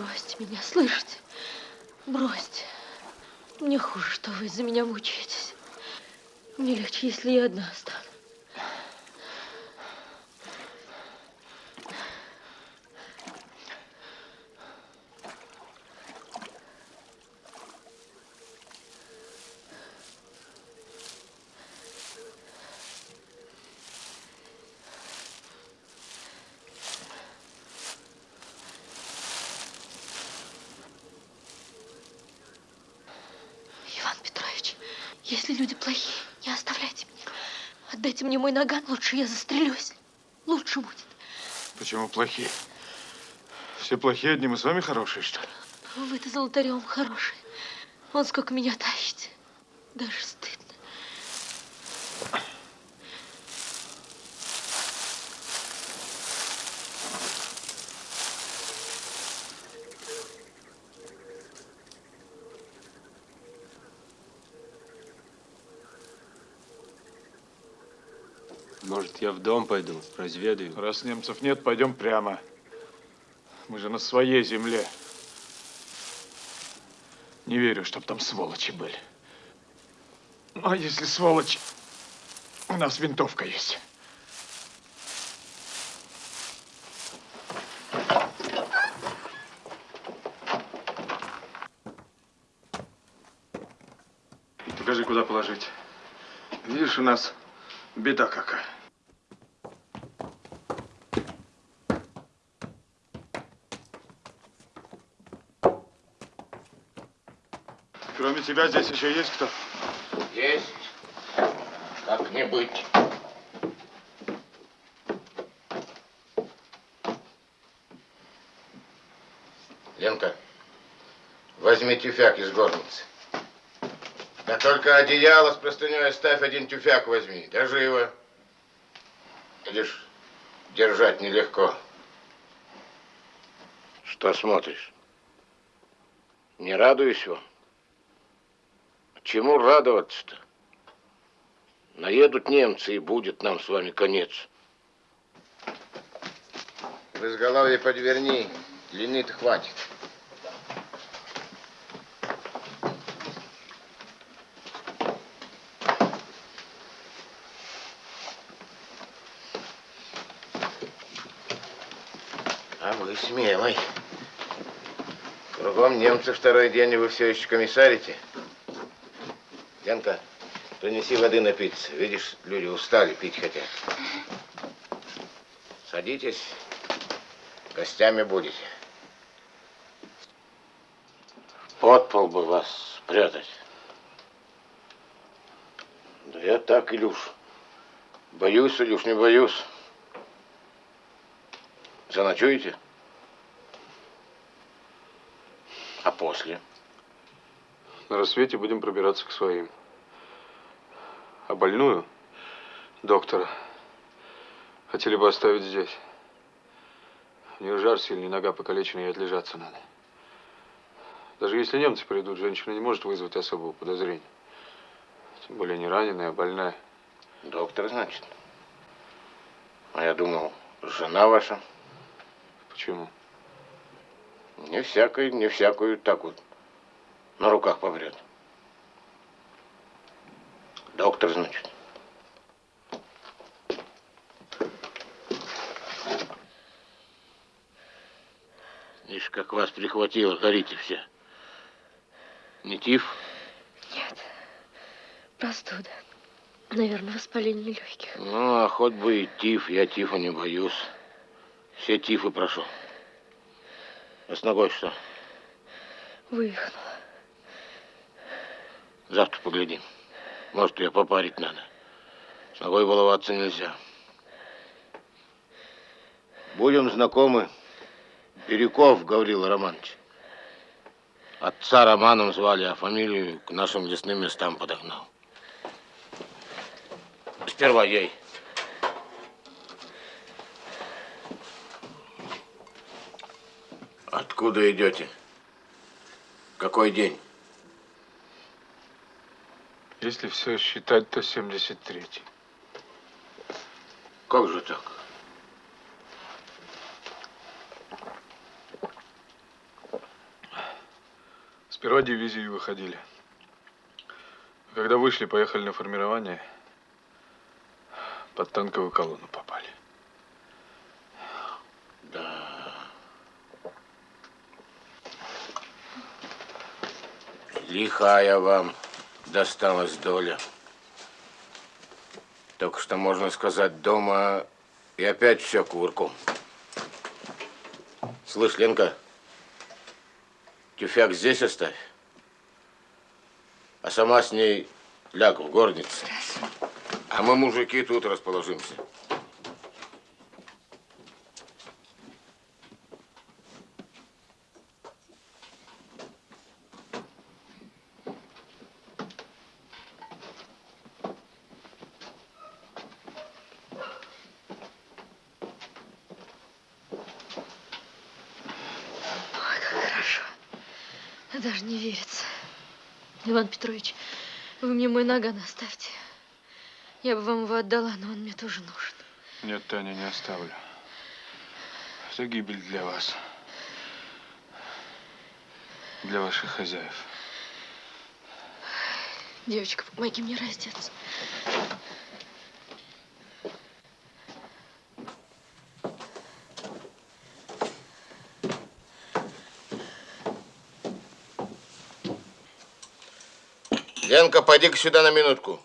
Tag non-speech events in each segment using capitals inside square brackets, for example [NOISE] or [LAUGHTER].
Бросьте меня, слышите? Бросьте. Мне хуже, что вы из-за меня мучаетесь. Мне легче, если я одна останусь. Иван Петрович, если люди плохие, не оставляйте меня. Отдайте мне мой наган, лучше я застрелюсь. Лучше будет. Почему плохие? Все плохие, одни мы с вами хорошие, что ли? Вы-то золотарем хороший. Он сколько меня тащите. Даже стыдно. Может, я в дом пойду, разведаю? Раз немцев нет, пойдем прямо. Мы же на своей земле. Не верю, чтоб там сволочи были. А если сволочи, у нас винтовка есть. Покажи, куда положить. Видишь, у нас беда какая. Кроме тебя здесь еще есть кто? Есть. Как не быть. Ленка, возьми тюфяк из горницы. Да только одеяло с простыней оставь, один тюфяк возьми. Да живо. Видишь, держать нелегко. Что смотришь? Не радуюсь вам? Чему радоваться-то? Наедут немцы, и будет нам с вами конец. В изголовье подверни, длины-то хватит. А вы смелый. Кругом немцы второй день, и вы все еще комиссарите. Янка, принеси воды напиться. Видишь, люди устали, пить хотят. Садитесь, гостями будете. Под пол бы вас спрятать. Да я так, Илюш. Боюсь, Илюш, не боюсь. Заночуете? А после? На рассвете будем пробираться к своим. А больную, доктора, хотели бы оставить здесь. У нее жар сильный, нога покалечена, ей отлежаться надо. Даже если немцы придут, женщина не может вызвать особого подозрения. Тем более не раненая, а больная. Доктор, значит. А я думал, жена ваша. Почему? Не всякую, не всякую так вот на руках поврет. Доктор, значит. Видишь, как вас прихватило, горите все. Не тиф? Нет. Простуда. Наверное, воспаление легких. Ну, а хоть бы и тиф, я тифа не боюсь. Все тифы прошел. А с ногой что? Вывихнула. Завтра поглядим. Может, ее попарить надо. С ногой баловаться нельзя. Будем знакомы. Бирюков Гаврил Романович. Отца Романом звали, а фамилию к нашим лесным местам подогнал. Сперва ей. Откуда идете? Какой день? Если все считать, то 73-й. Как же так? Сперва дивизии выходили. Когда вышли, поехали на формирование, под танковую колонну попали. Лихая вам досталась доля. Только что, можно сказать, дома и опять все кувырком. Слышь, Ленка, тюфяк здесь оставь, а сама с ней ляг в горнице. А мы, мужики, тут расположимся. Даже не верится. Иван Петрович, вы мне мой наган оставьте. Я бы вам его отдала, но он мне тоже нужен. Нет, Таня, не оставлю. Это гибель для вас. Для ваших хозяев. Девочка, помоги мне раздеться. Ленка, пойди-ка сюда на минутку.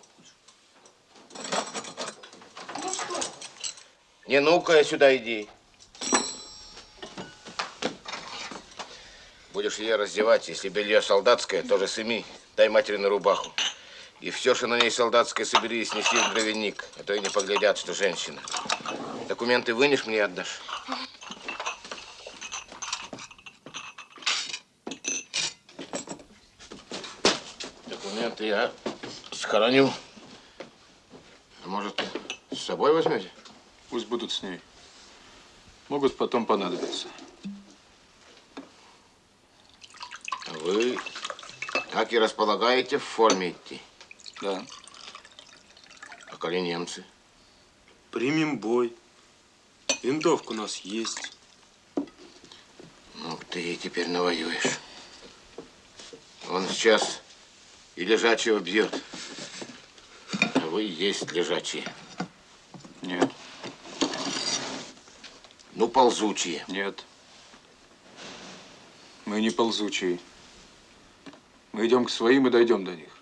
Не ну-ка сюда иди. Будешь ее раздевать, если белье солдатское, тоже сыми. Дай матери на рубаху. И все, что на ней солдатское, собери и снеси в дровяник, а то и не поглядят, что женщина. Документы вынешь мне и отдашь. Документы я схороню. А может, с собой возьмете? Пусть будут с ней. Могут потом понадобиться. А Вы так и располагаете в форме идти. Да. А коли немцы? Примем бой. Винтовка у нас есть. Ну, ты и теперь навоюешь. Он сейчас и лежачего бьет. А вы есть лежачие. Нет, Ну, ползучие. нет. Мы не ползучие. Мы идем к своим и дойдем до них.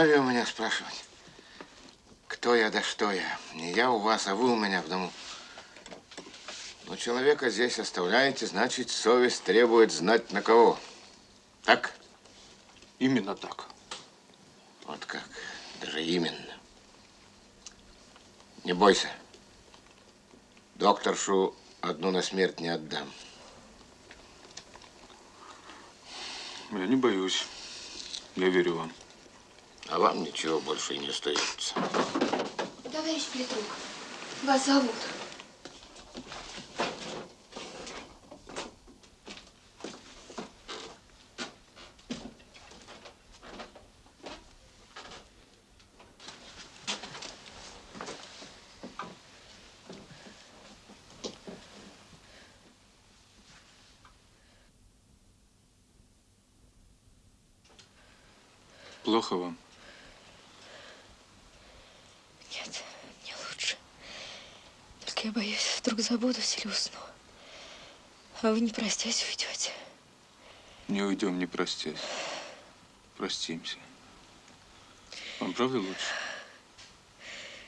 Вы и не вправе у меня спрашивать, кто я да что я. Не я у вас, а вы у меня в дому. Но человека здесь оставляете, значит, совесть требует знать на кого. Так? Именно так. Вот как. Даже именно. Не бойся. Докторшу одну на смерть не отдам. Я не боюсь. Я верю вам. А вам ничего больше и не остается. Товарищ Петрук, вас зовут. Плохо вам? Нет, мне лучше. Только вдруг забудусь или усну. А вы не простясь уйдете. Не уйдем, не простясь. Простимся. Вам правда лучше?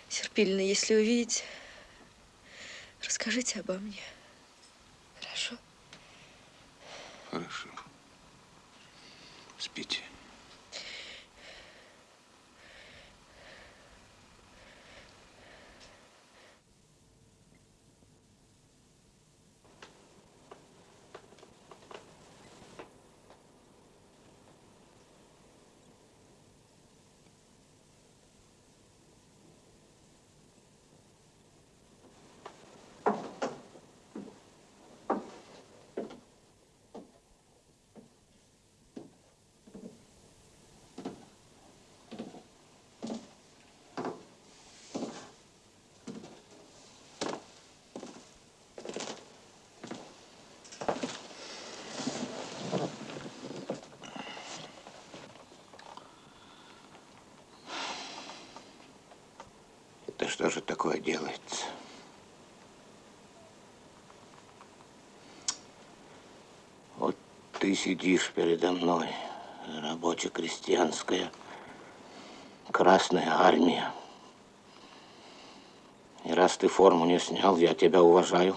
Серпильно, если увидите, расскажите обо мне. Хорошо? Хорошо. Спите. Что же такое делается? Вот ты сидишь передо мной, рабоче-крестьянская Красная Армия. И раз ты форму не снял, я тебя уважаю.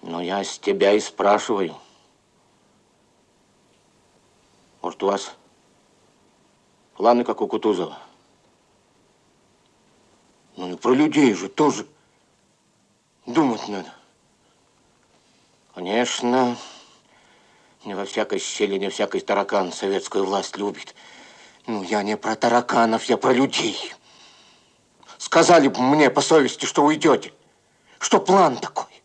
Но я с тебя и спрашиваю. Может, у вас планы, как у Кутузова? Про людей же тоже думать надо. Конечно, не во всякой щели, не всякий таракан советскую власть любит. Ну, я не про тараканов, я про людей. Сказали бы мне по совести, что уйдете, что план такой.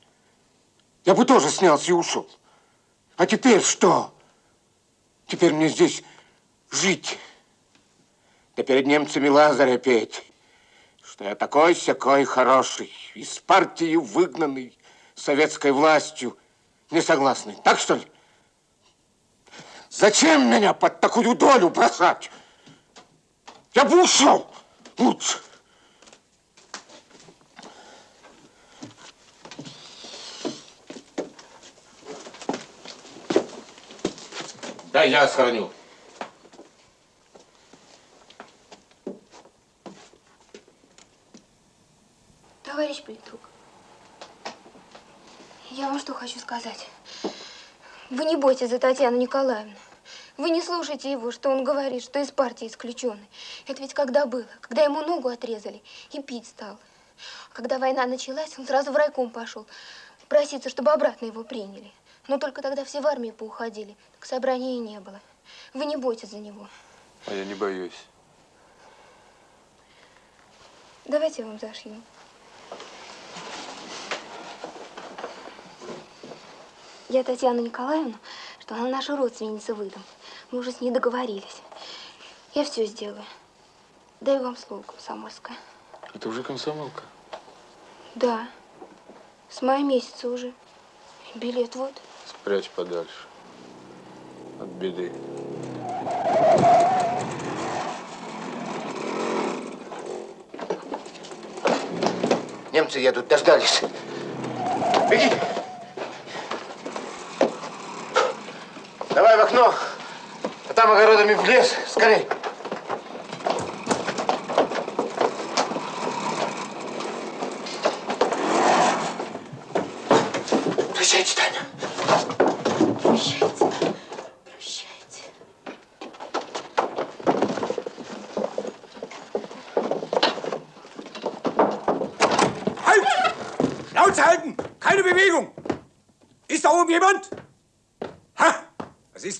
Я бы тоже снялся и ушел. А теперь что? Теперь мне здесь жить. Да перед немцами Лазаря петь, что я такой-сякой хороший, из партии выгнанный советской властью, не согласный. Так что ли? Зачем меня под такую долю бросать? Я бы ушел лучше. Да, я сохраню. Товарищ политрук, я вам что хочу сказать. Вы не бойтесь за Татьяну Николаевну. Вы не слушайте его, что он говорит, что из партии исключенный. Это ведь когда было? Когда ему ногу отрезали и пить стал. А когда война началась, он сразу в райком пошел. Проситься, чтобы обратно его приняли. Но только тогда все в армии поуходили. Так собрания и не было. Вы не бойтесь за него. А я не боюсь. Давайте я вам зашью. Я Татьяну Николаевну, что она наша родственница выдам. Мы уже с ней договорились. Я все сделаю. Даю вам слово, комсомольское. Это уже комсомолка? Да. С мая месяца уже. Билет вот. Спрячь подальше. От беды. Немцы едут, дождались. Беги. Давай в окно, а там огородами в лес, скорей.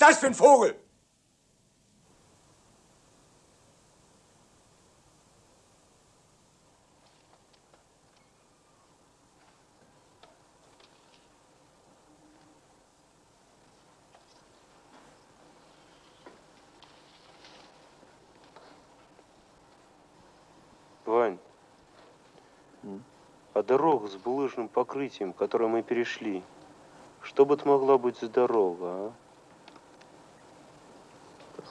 Das für ein Vogel? Вань, а дорога с булыжным покрытием, которое мы перешли, что бы это могла быть за дорога, а?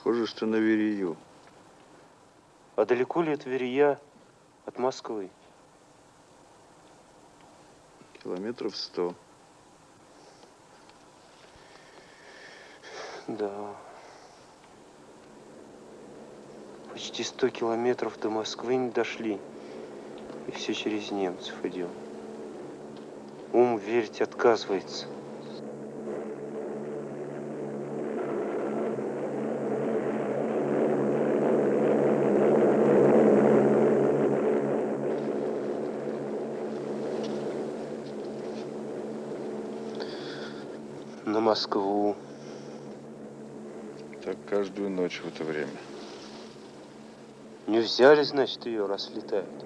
Похоже, что на Верею. А далеко ли от Верия от Москвы? Километров сто. Да. Почти сто километров до Москвы не дошли. И все через немцев идем. Ум верить отказывается. Москву. Так каждую ночь в это время. Не взяли, значит, ее, раз летают.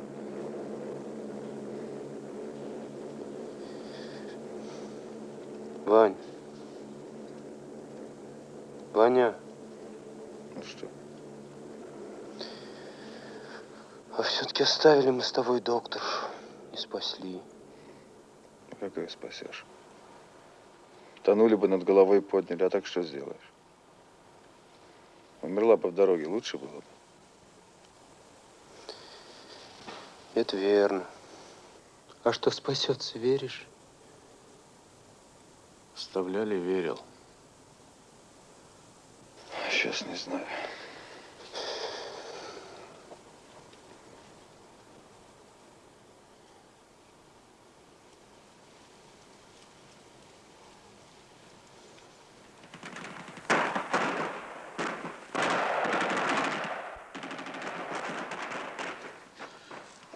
Вань. Ваня, Ну что, а все-таки оставили мы с тобой доктор. Не спасли. ну как ее спасешь? Тонули бы над головой подняли, а так что сделаешь? Умерла бы в дороге, лучше было бы. Это верно. А что спасется, веришь? Вставляли, верил. Сейчас не знаю.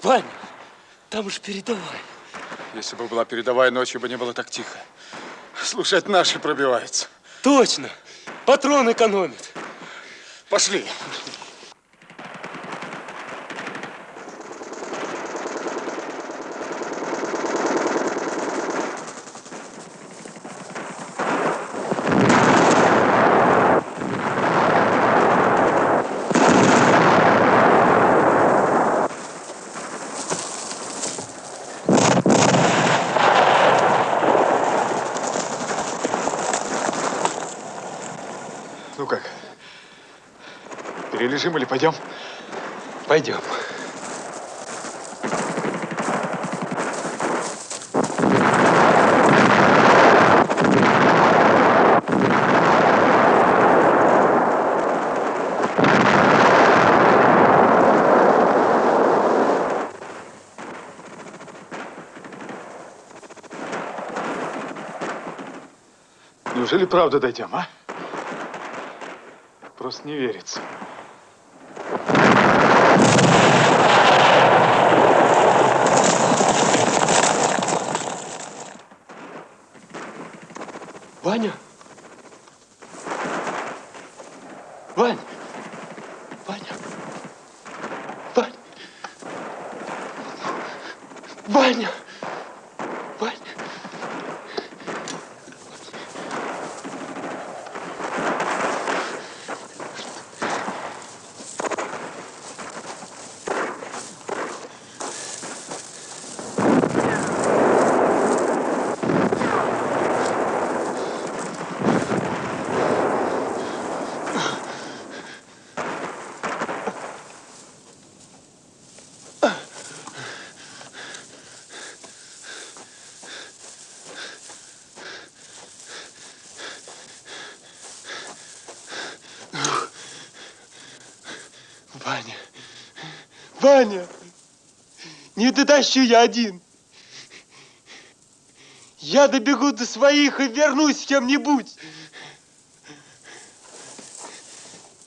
Ваня, там уж передавай. Если бы была передовая, ночью бы не было так тихо. Слушай, это наши пробиваются. Точно. Патрон экономит. Пошли. Ну как? Перележим или пойдем? Пойдем. Неужели правда дойдем, а? Просто не верится. Ваня? Вань! Ваня! Вань! Ваня! Ваня! Ваня! Ваня! Не дотащу я один. Я добегу до своих и вернусь с кем-нибудь.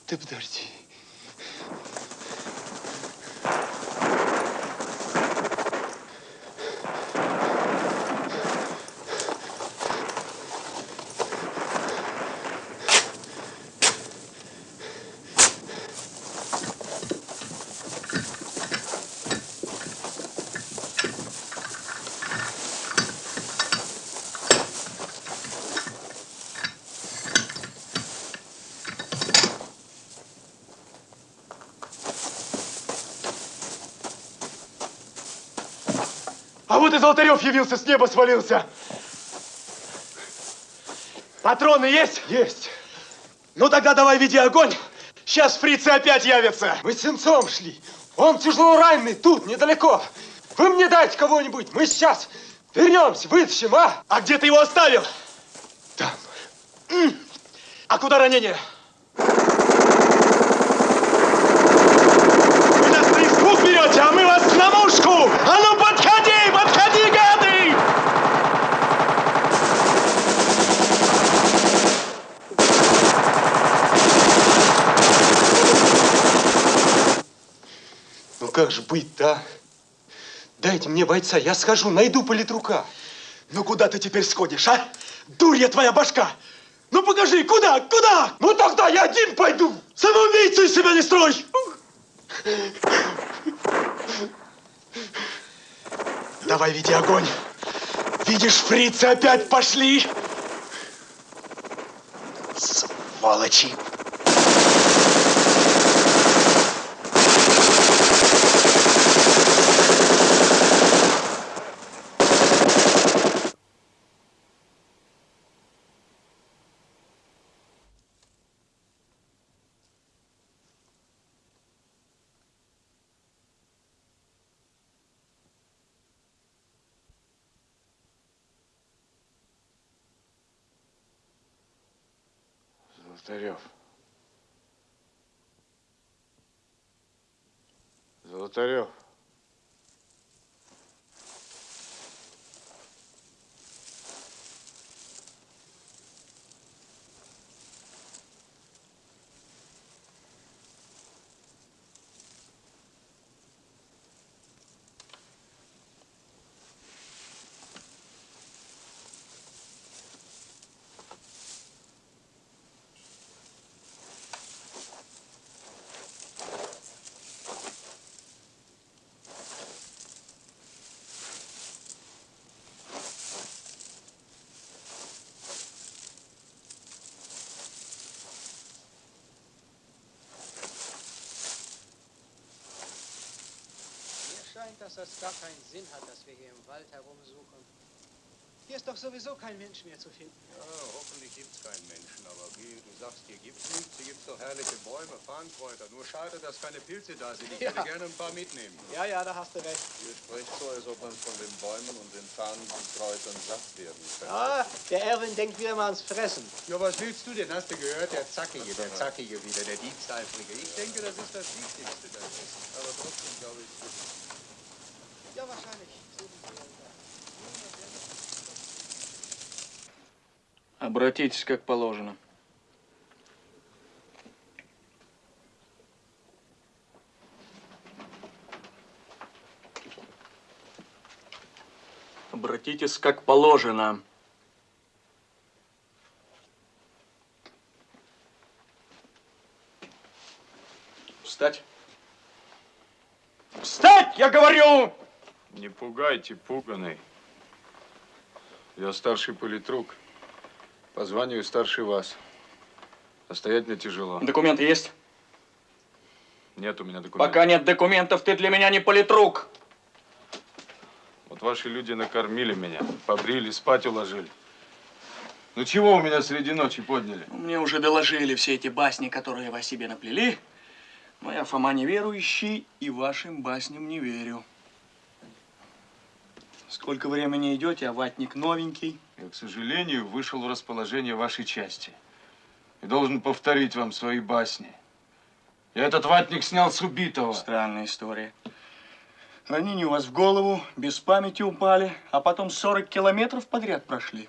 Ты подожди. А вот и Золотарев явился, с неба свалился. Патроны есть? Есть. Ну тогда давай веди огонь. Сейчас фрицы опять явятся. Мы с сенцом шли. Он тяжело раненый, тут, недалеко. Вы мне дайте кого-нибудь. Мы сейчас вернемся, вытащим, а? А где ты его оставил? Там. А куда ранение? Вы нас на испуг берете, а мы вас на мушку! А ну подходи, подходи, гады! Ну как же быть-то, а? Дайте мне бойца, я схожу, найду политрука. Ну куда ты теперь сходишь, а? Дурья твоя башка! Ну покажи, куда, куда? Ну тогда я один пойду. Самоубийцу из себя не строй! Давай, веди огонь. Видишь, фрицы опять пошли. Сволочи. Золотарев. Золотарев. Scheint, dass das gar keinen Sinn hat, dass wir hier im Wald herumsuchen. Hier ist doch sowieso kein Mensch mehr zu finden. Ja, hoffentlich gibt es keinen Menschen, aber wie du sagst, hier gibt es nichts. Hier gibt es doch herrliche Bäume, Farnkräuter. Nur schade, dass keine Pilze da sind. Ich Ja. würde gerne ein paar mitnehmen. Ja, ja, da hast du recht. Ihr sprecht so, als ob man von den Bäumen und den Farnkräutern satt werden könnte. Ah, der Erwin denkt wieder mal ans Fressen. Ja, was willst du denn? Hast du gehört? Der Zackige, der Zackige wieder, der Diebstahlfrige. Ich denke, das ist das Wichtigste, das Essen. Aber trotzdem glaube ich, Обратитесь как положено. Обратитесь как положено. Встать. Встать, я говорю! Не пугайте, пуганый. Я старший политрук. По званию старше вас. Стоять мне тяжело. Документы есть? Нет у меня документов. Пока нет документов, ты для меня не политрук. Вот ваши люди накормили меня, побрили, спать уложили. Ну чего у меня среди ночи подняли? Мне уже доложили все эти басни, которые вы о себе наплели. Но я, Фома, неверующий и вашим басням не верю. Сколько времени идете, а ватник новенький. Я, к сожалению, вышел в расположение вашей части. И должен повторить вам свои басни. Я этот ватник снял с убитого. Странная история. Ранение у вас в голову, без памяти упали, а потом 40 километров подряд прошли.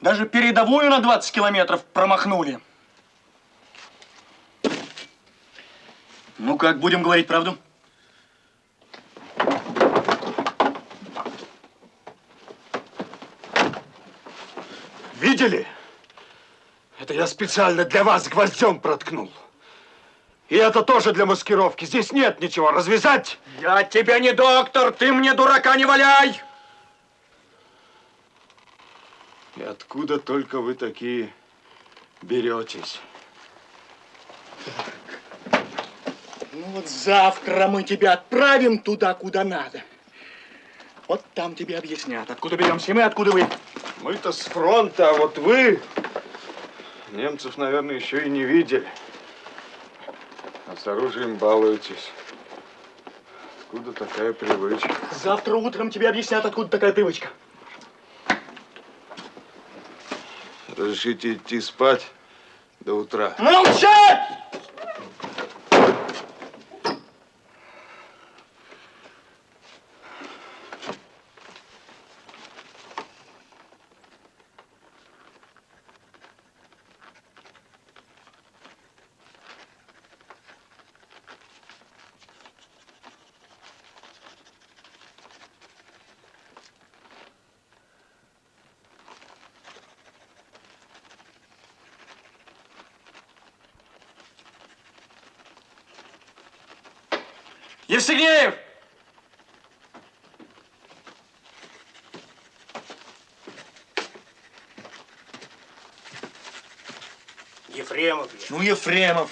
Даже передовую на 20 километров промахнули. Ну как, будем говорить правду? Видели? Это я специально для вас гвоздем проткнул. И это тоже для маскировки. Здесь нет ничего. Развязать? Я тебе не доктор, ты мне дурака не валяй! И откуда только вы такие беретесь? Ну вот завтра мы тебя отправим туда, куда надо. Вот там тебе объяснят, откуда беремся мы, откуда вы. Мы-то с фронта, а вот вы немцев, наверное, еще и не видели. А с оружием балуетесь. Откуда такая привычка? Завтра утром тебе объяснят, откуда такая привычка. Разрешите идти спать до утра. Молчать! Евсегнеев! Ефремов. Ну, Ефремов.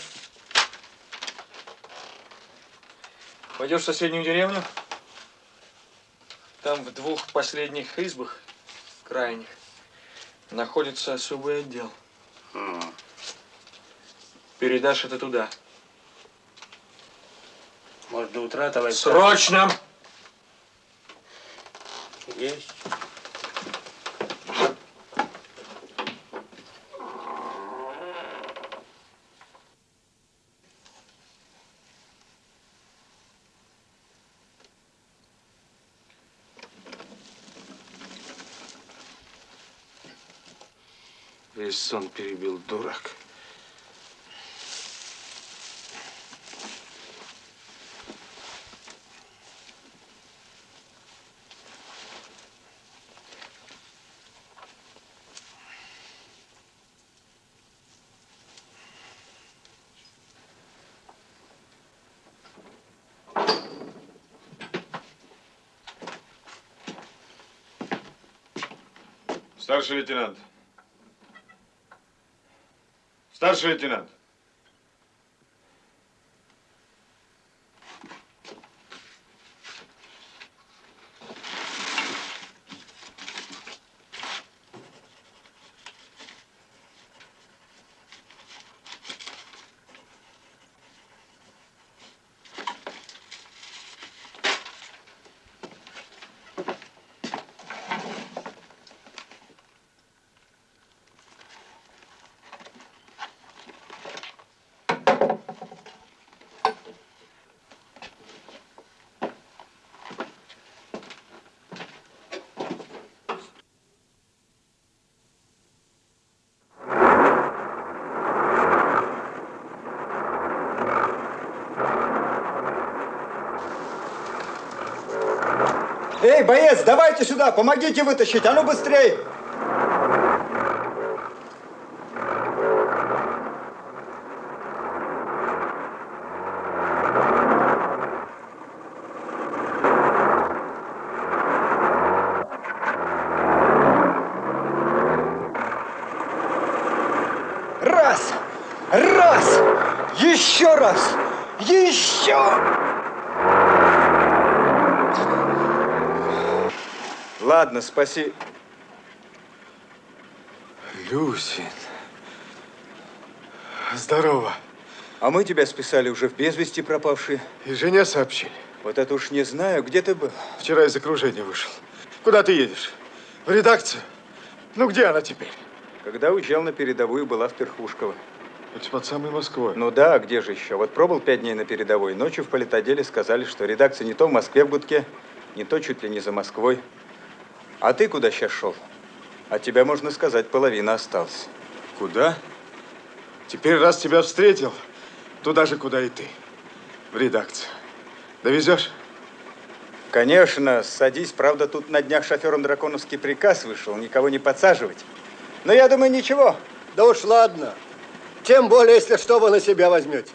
Пойдешь в соседнюю деревню? Там в двух последних избах, крайних, находится особый отдел. Передашь это туда до утра, товарищ. Срочно! Есть. Весь сон перебил дурак. Старший лейтенант. Старший лейтенант. Боец, давайте сюда, помогите вытащить, а ну быстрей! Раз! Раз! Еще раз! Еще! Ладно, спаси. Люсин. Здорово. А мы тебя списали уже в без вести пропавшие. И жене сообщили. Вот это уж не знаю, где ты был. Вчера из окружения вышел. Куда ты едешь? В редакцию? Ну, где она теперь? Когда уезжал на передовую, была в Перхушково. Это под самой Москвой. Ну да, а где же еще? Вот пробыл пять дней на передовой. Ночью в политоделе сказали, что редакция не то в Москве в Гудке, не то чуть ли не за Москвой. А ты куда сейчас шел? От тебя, можно сказать, половина осталась. Куда? Теперь, раз тебя встретил, туда же, куда и ты. В редакцию. Довезешь? Конечно, садись. Правда, тут на днях шофером драконовский приказ вышел, никого не подсаживать. Но я думаю, ничего. Да уж ладно. Тем более, если что вы на себя возьмете.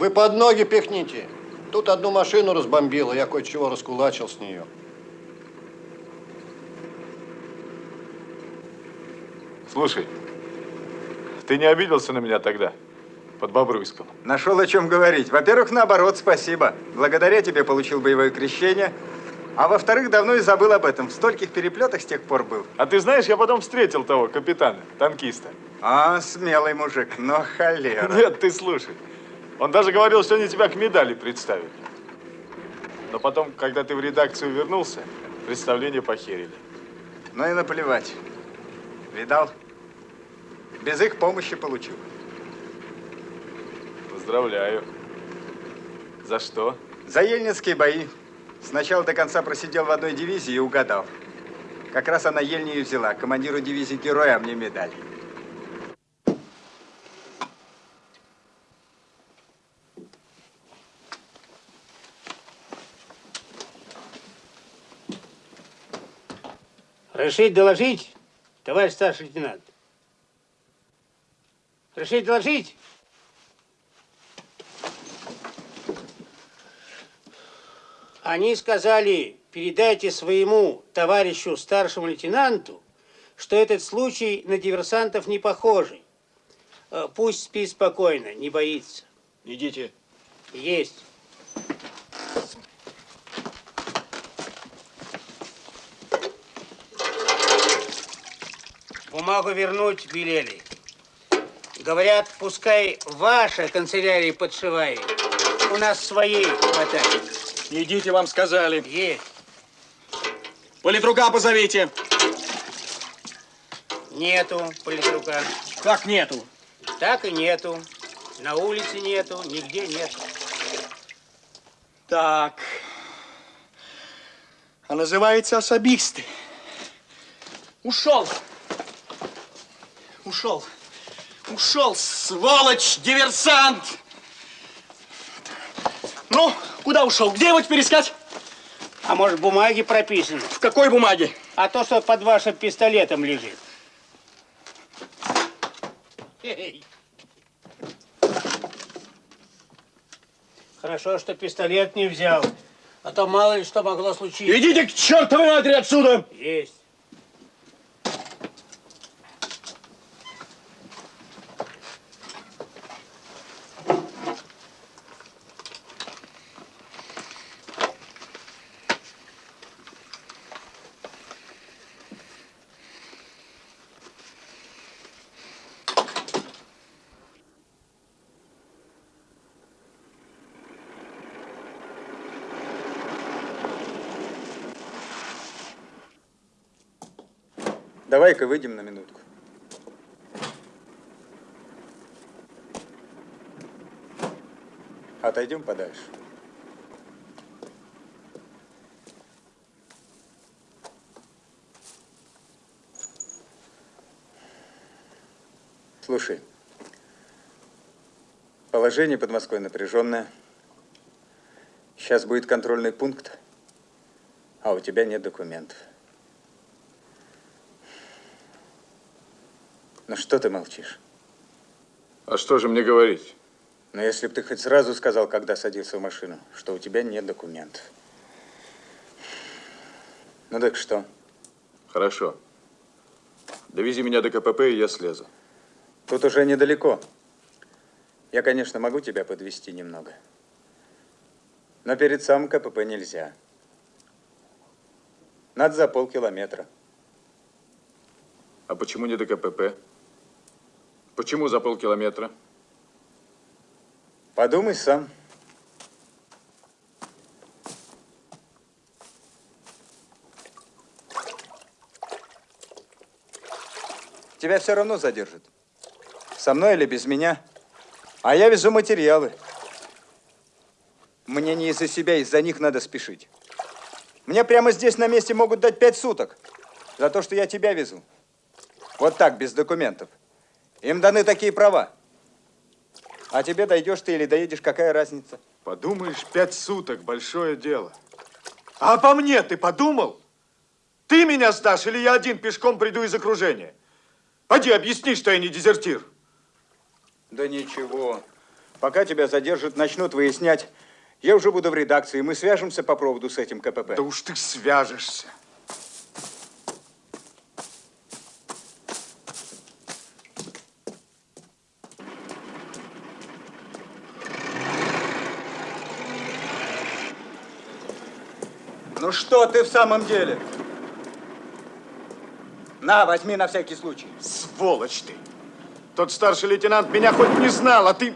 Вы под ноги пихните. Тут одну машину разбомбило, я кое-чего раскулачил с нее. Слушай, ты не обиделся на меня тогда, под Бобруйском? Нашел о чем говорить. Во-первых, наоборот, спасибо. Благодаря тебе получил боевое крещение. А во-вторых, давно и забыл об этом. В стольких переплетах с тех пор был. А ты знаешь, я потом встретил того капитана, танкиста. А, смелый мужик, но холера. Нет, ты слушай. Он даже говорил, что они тебя к медали представят. Но потом, когда ты в редакцию вернулся, представление похерили. Ну и наплевать. Видал? Без их помощи получил. Поздравляю. За что? За ельнинские бои. Сначала до конца просидел в одной дивизии и угадал. Как раз она Ельню и взяла. Командиру дивизии героя, а мне медаль. Разрешить доложить, товарищ старший лейтенант? Разрешить доложить? Они сказали, передайте своему товарищу старшему лейтенанту, что этот случай на диверсантов не похожий. Э, Пусть спит спокойно, не боится. Идите. Есть. Бумагу вернуть велели. Говорят, пускай ваша канцелярия подшивает. У нас своей хватает. Идите, вам сказали. Есть. Политрука позовите. Нету политрука. Как нету? Так и нету. На улице нету, нигде нету. Так. А называется особисты. Ушел. Ушел. Ушел, сволочь, диверсант. Ну, куда ушел? Где его теперь искать? А может, в бумаге прописано? В какой бумаге? А то, что под вашим пистолетом лежит. Хорошо, что пистолет не взял. А то мало ли что могло случиться. Идите к чертовой матери отсюда! Есть. Давай-ка выйдем на минутку. Отойдем подальше. Слушай, положение под Москвой напряженное. Сейчас будет контрольный пункт, а у тебя нет документов. Ну что ты молчишь? А что же мне говорить? Но если бы ты хоть сразу сказал, когда садился в машину, что у тебя нет документов. Ну так что? Хорошо. Довези меня до КПП, и я слезу. Тут уже недалеко. Я, конечно, могу тебя подвести немного. Но перед самым КПП нельзя. Надо за полкилометра. А почему не до КПП? Почему за полкилометра? Подумай сам. Тебя все равно задержат. Со мной или без меня. А я везу материалы. Мне не из-за себя, из-за них надо спешить. Мне прямо здесь на месте могут дать пять суток за то, что я тебя везу. Вот так, без документов. Им даны такие права. А тебе дойдешь ты или доедешь, какая разница? Подумаешь, пять суток, большое дело. А по мне ты подумал? Ты меня сдашь или я один пешком приду из окружения? Пойди объясни, что я не дезертир. Да ничего. Пока тебя задержат, начнут выяснять. Я уже буду в редакции, мы свяжемся по проводу с этим КПП. Да уж ты свяжешься. Что ты в самом деле? На, возьми на всякий случай. Сволочь ты. Тот старший лейтенант меня хоть не знал, а ты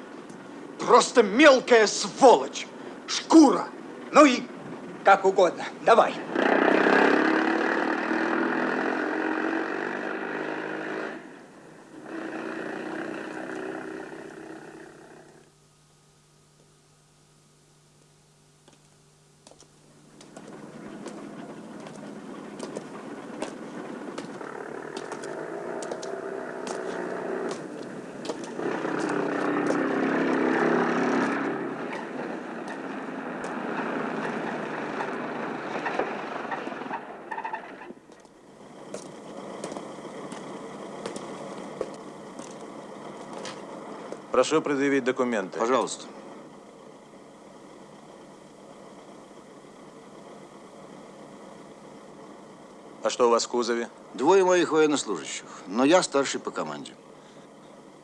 просто мелкая сволочь. Шкура. Ну и как угодно. Давай. Прошу предъявить документы. Пожалуйста. А что у вас в кузове? Двое моих военнослужащих, но я старший по команде.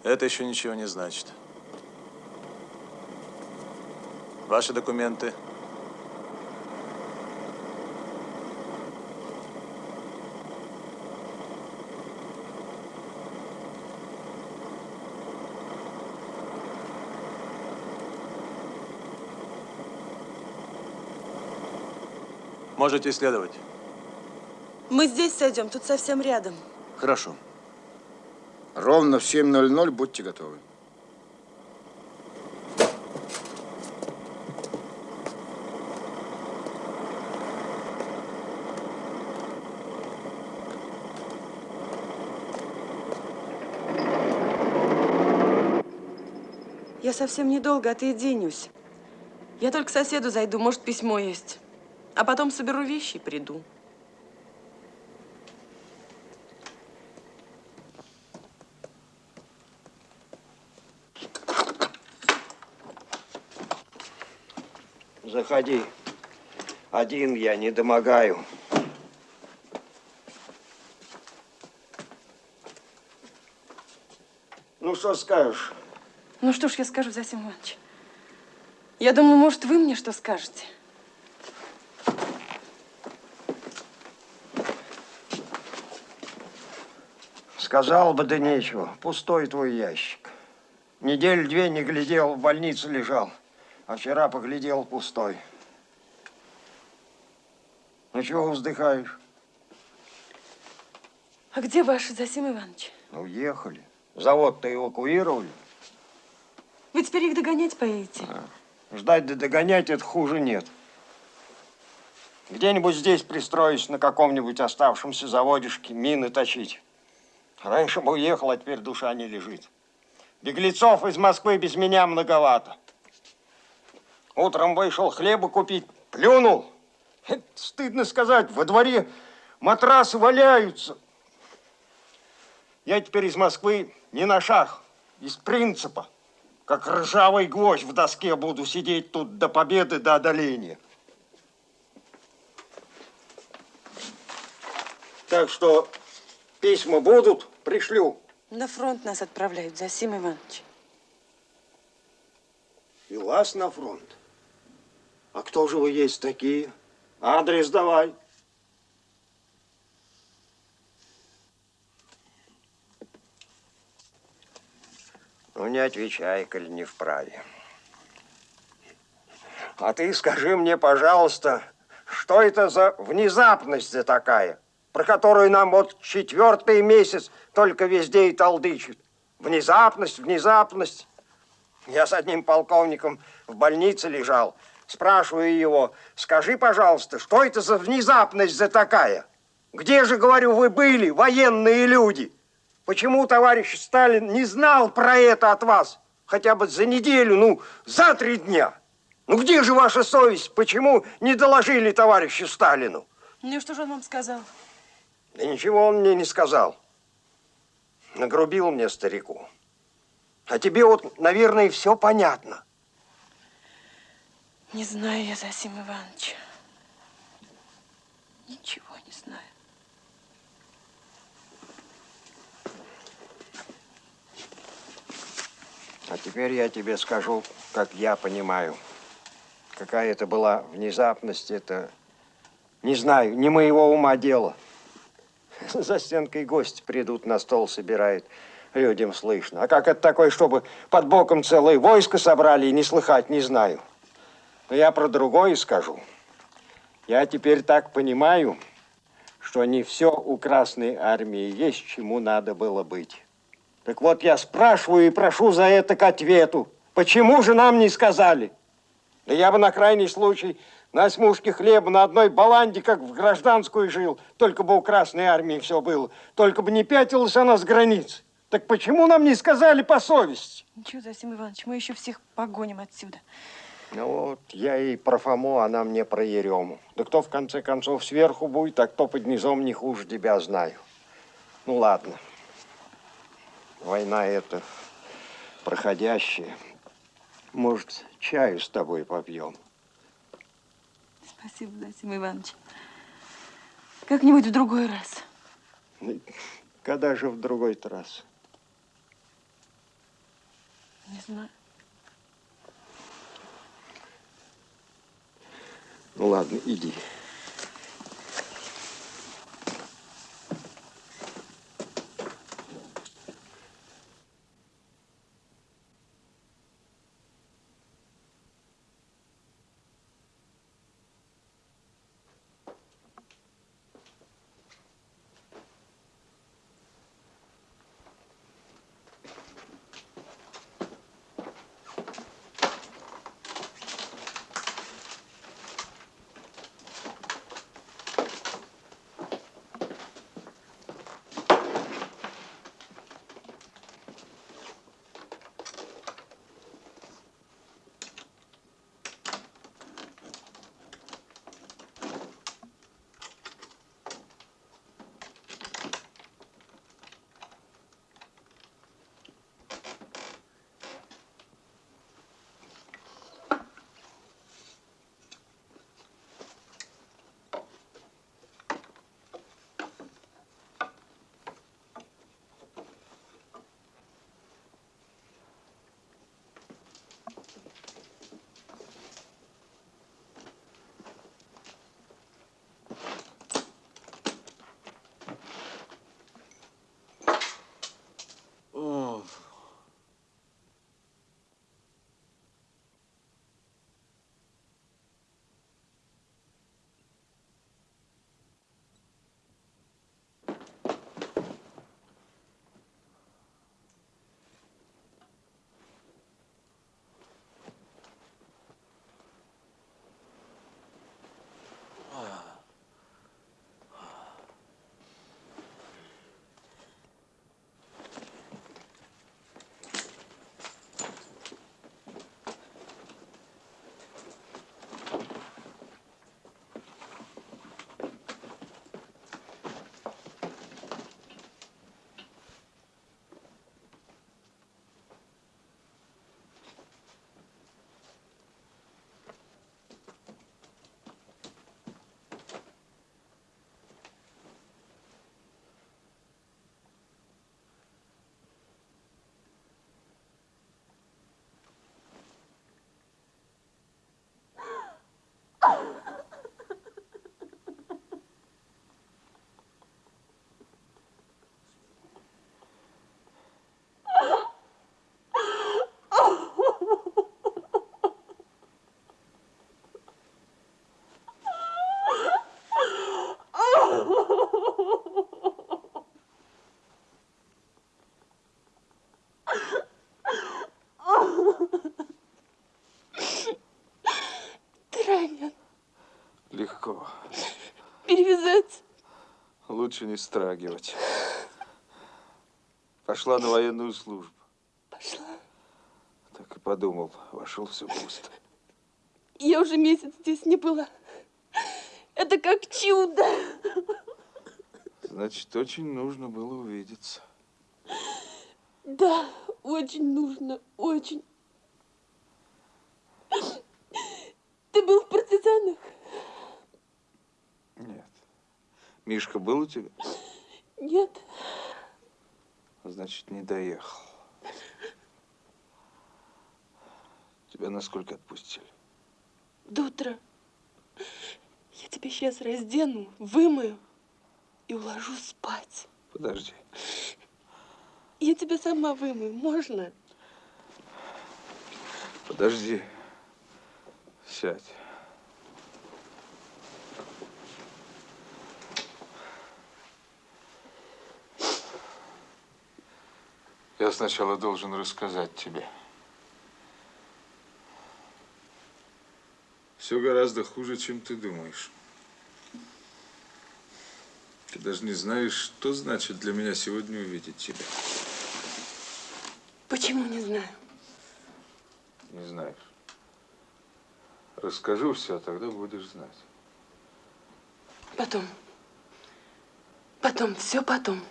Это еще ничего не значит. Ваши документы. Можете исследовать. Мы здесь сойдем, тут совсем рядом. Хорошо. Ровно в 7.00 будьте готовы. Я совсем недолго, а ты. Я только к соседу зайду, может, письмо есть. А потом соберу вещи и приду. Заходи. Один я не домогаю. Ну, что скажешь? Ну что ж я скажу, Засим Иванович? Я думаю, может, вы мне что скажете? Сказал бы, да нечего. Пустой твой ящик. Неделю две не глядел, в больнице лежал. А вчера поглядел пустой. Ну, чего вздыхаешь? А где ваши, Засим Иванович? Ну, уехали. Завод-то эвакуировали. Вы теперь их догонять поедете? Ждать да догонять это хуже нет. Где-нибудь здесь пристроюсь на каком-нибудь оставшемся заводишке мины точить. Раньше бы уехал, а теперь душа не лежит. Беглецов из Москвы без меня многовато. Утром вышел хлеба купить, плюнул. Это стыдно сказать, во дворе матрасы валяются. Я теперь из Москвы не на шаг, из принципа. Как ржавый гвоздь в доске буду сидеть тут до победы, до одоления. Так что письма будут, пришлю. На фронт нас отправляют, Засим Иванович. И вас на фронт. А кто же вы есть такие? Адрес давай. Ну, не отвечай, коли не вправе. А ты скажи мне, пожалуйста, что это за внезапность за такая, про которую нам вот четвертый месяц только везде и толдычат? Внезапность, внезапность. Я с одним полковником в больнице лежал. Спрашиваю его, скажи, пожалуйста, что это за внезапность за такая? Где же, говорю, вы были, военные люди? Почему товарищ Сталин не знал про это от вас? Хотя бы за неделю, ну, за три дня. Ну, где же ваша совесть? Почему не доложили товарищу Сталину? Ну что же он вам сказал? Да ничего он мне не сказал. Нагрубил мне старику. А тебе вот, наверное, все понятно. Не знаю я, Засим Иванович. Ничего не знаю. А теперь я тебе скажу, как я понимаю. Какая это была внезапность, это, не знаю, не моего ума дело. [LAUGHS] За стенкой гости придут, на стол собирают, людям слышно. А как это такое, чтобы под боком целое войско собрали и не слыхать, не знаю. Но я про другое скажу. Я теперь так понимаю, что не все у Красной Армии есть, чему надо было быть. Так вот, я спрашиваю и прошу за это к ответу. Почему же нам не сказали? Да я бы на крайний случай на смушке хлеба на одной баланде, как в гражданскую жил, только бы у Красной Армии все было, только бы не пятилась она с границ. Так почему нам не сказали по совести? Ничего, Засим Иванович, мы еще всех погоним отсюда. Ну вот, я и про Фому, она мне про Ерему. Да кто в конце концов сверху будет, а кто под низом не хуже тебя знаю. Ну ладно. Война это проходящая. Может, чаю с тобой попьем? Спасибо, Засим Иванович. Как-нибудь в другой раз. Ну, Когда же в другой раз? Не знаю. Ну ладно, иди. Лучше не страгивать. Пошла на военную службу. Пошла. Так и подумал. Вошел все пусто. Я уже месяц здесь не была. Это как чудо. Значит, очень нужно было увидеться. Да, очень нужно, очень. Ты был в партизанах? Нет. Мишка был у тебя? Нет. Значит, не доехал. Тебя насколько отпустили? До утра. Я тебя сейчас раздену, вымою и уложу спать. Подожди. Я тебя сама вымою, можно? Подожди. Сядь. Я сначала должен рассказать тебе. Все гораздо хуже, чем ты думаешь. Ты даже не знаешь, что значит для меня сегодня увидеть тебя. Почему не знаю? Не знаешь. Расскажу все, а тогда будешь знать. Потом. Потом, все потом.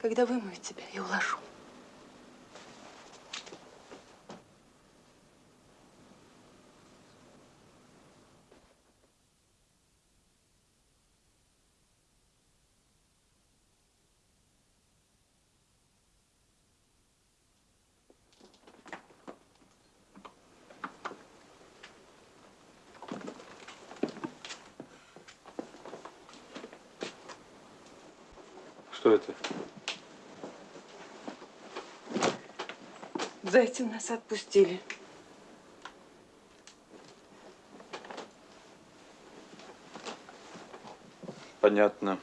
Когда вымою тебя и уложу. Что это? Зайцы нас отпустили. Понятно.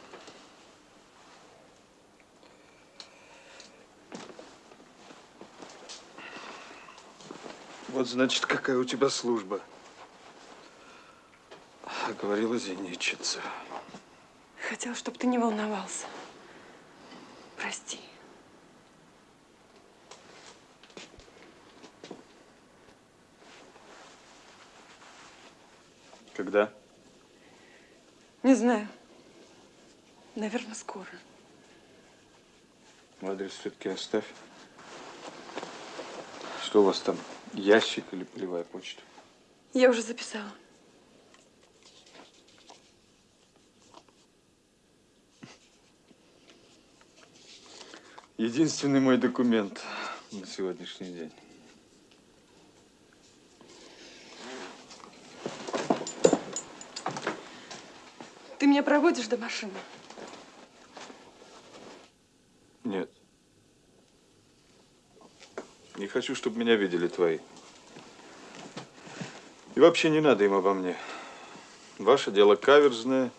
Вот значит, какая у тебя служба. Говорила зенитчица. Хотел, чтобы ты не волновался. Прости. Когда? Не знаю. Наверное, скоро. Адрес все-таки оставь. Что у вас там? Ящик или полевая почта? Я уже записала. Единственный мой документ на сегодняшний день. Ты меня проводишь до машины? Нет. Не хочу, чтобы меня видели твои. И вообще не надо им обо мне. Ваше дело каверзное.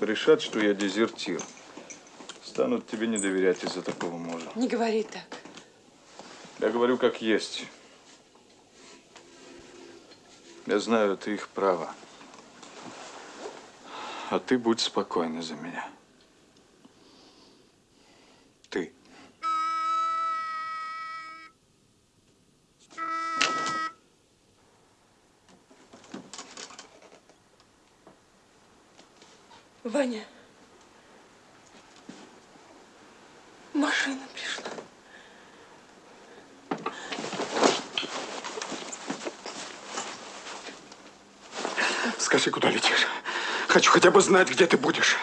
Решат, что я дезертир. Станут тебе не доверять из-за такого мужа. Не говори так. Я говорю, как есть. Я знаю, это их право. А ты будь спокойна за меня. Ты. Ваня. Машина пришла. Скажи, куда летишь? Хочу хотя бы знать, где ты будешь.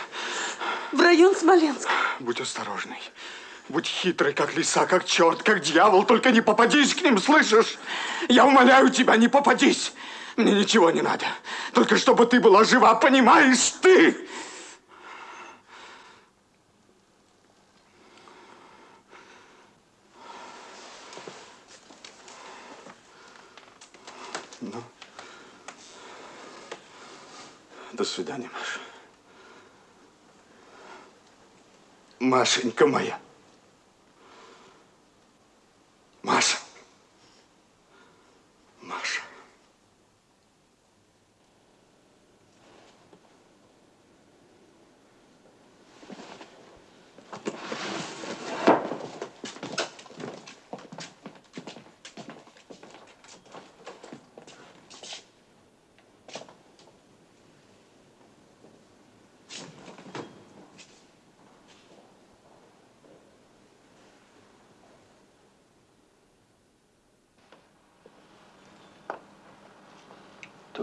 В район Смоленска. Будь осторожный. Будь хитрый, как лиса, как черт, как дьявол. Только не попадись к ним, слышишь? Я умоляю тебя, не попадись. Мне ничего не надо. Только чтобы ты была жива, понимаешь ты? Ну, до свидания, Маша. Машенька моя.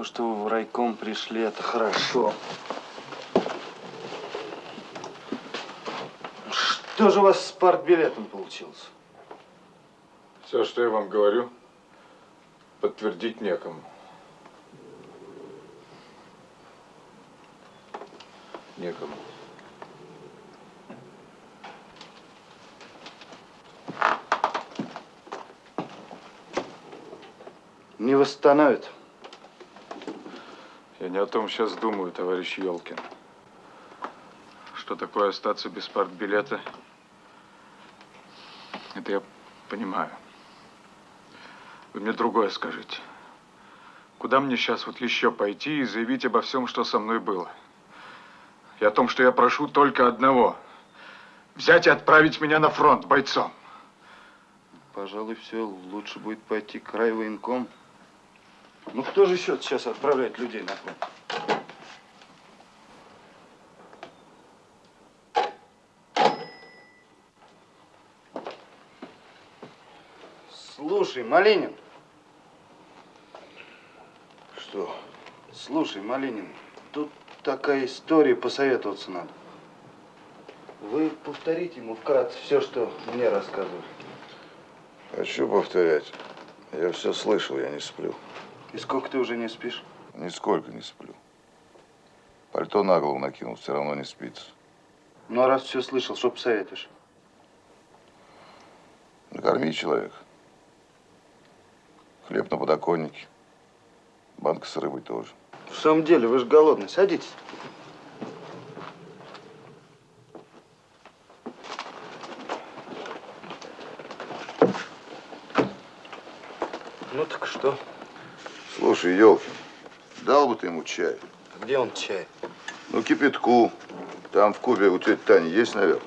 То, что вы в райком пришли, это хорошо. Что же у вас с партбилетом получилось? Все, что я вам говорю, подтвердить некому. Некому. Не восстановит. Я не о том сейчас думаю, товарищ Елкин. Что такое остаться без партбилета, это я понимаю. Вы мне другое скажите. Куда мне сейчас вот еще пойти и заявить обо всем, что со мной было? И о том, что я прошу только одного. Взять и отправить меня на фронт бойцом. Пожалуй, все, лучше будет пойти к райвоенком. Ну кто же еще сейчас отправляет людей на фронт? Слушай, Малинин. Что? Слушай, Малинин, тут такая история, посоветоваться надо. Вы повторите ему вкратце все, что мне рассказывали. Хочу повторять. Я все слышал, я не сплю. И сколько ты уже не спишь? Нисколько не сплю. Пальто на голову накинул, все равно не спится. Ну, а раз все слышал, что посоветуешь? Накорми человека. Хлеб на подоконнике. Банка с рыбой тоже. В самом деле, вы же голодный. Садитесь. Ну так что? Слушай, Елкин, дал бы ты ему чай? Где он чай? Ну, кипятку. Там в кубе у тети Тани есть, наверное.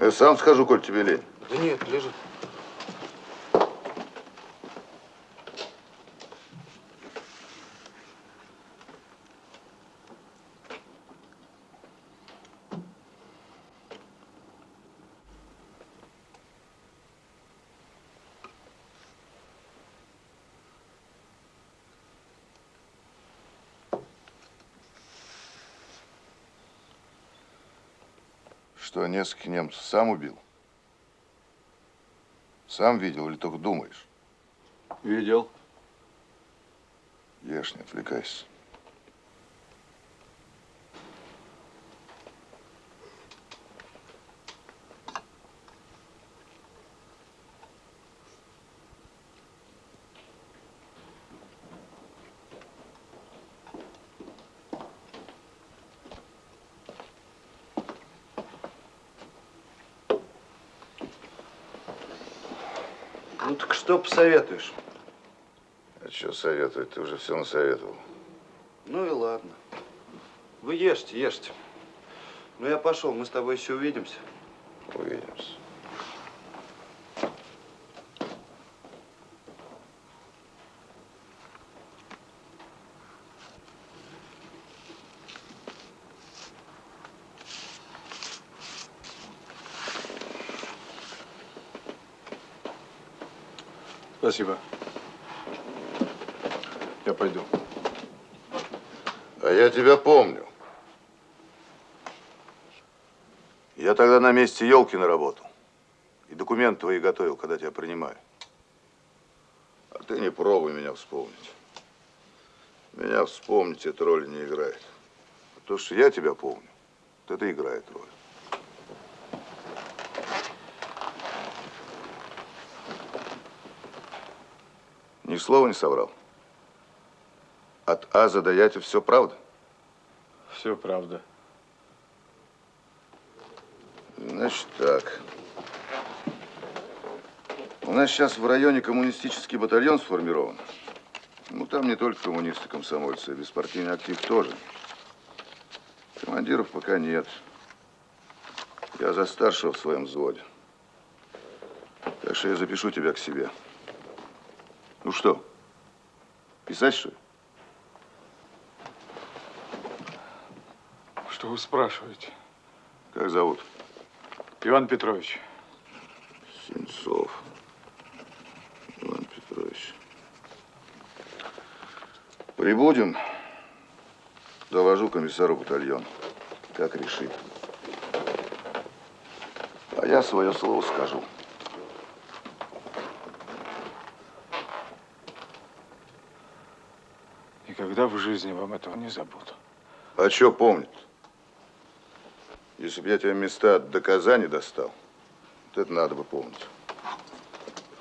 Я сам схожу, коль тебе лень. Да нет, лежит. Что, нескольких немцев сам убил? Сам видел или только думаешь? Видел. Ешь, не отвлекайся. Ну так что посоветуешь? А что советовать? Ты уже все насоветовал. Ну и ладно. Вы ешьте, ешьте. Ну я пошел, мы с тобой еще увидимся. Увидимся. Спасибо. Я пойду. А я тебя помню. Я тогда на месте Елкина работал. И документы твои готовил, когда тебя принимали. А ты не пробуй меня вспомнить. Меня вспомнить эта роль не играет. А то, что я тебя помню, вот это играет роль. Ни слова не соврал. От Аза до Яти все правда? Все правда. Значит так. У нас сейчас в районе коммунистический батальон сформирован. Ну, там не только коммунисты, комсомольцы, беспартийный актив тоже. Командиров пока нет. Я за старшего в своем взводе. Так что я запишу тебя к себе. Ну что, писать что ли? Что вы спрашиваете? Как зовут? Иван Петрович. Сенцов. Иван Петрович. Прибудем, доложу комиссару батальон, как решит. А я свое слово скажу. Никогда в жизни вам этого не забуду. А что помнит? Если бы я тебе места до Казани достал, вот это надо бы помнить.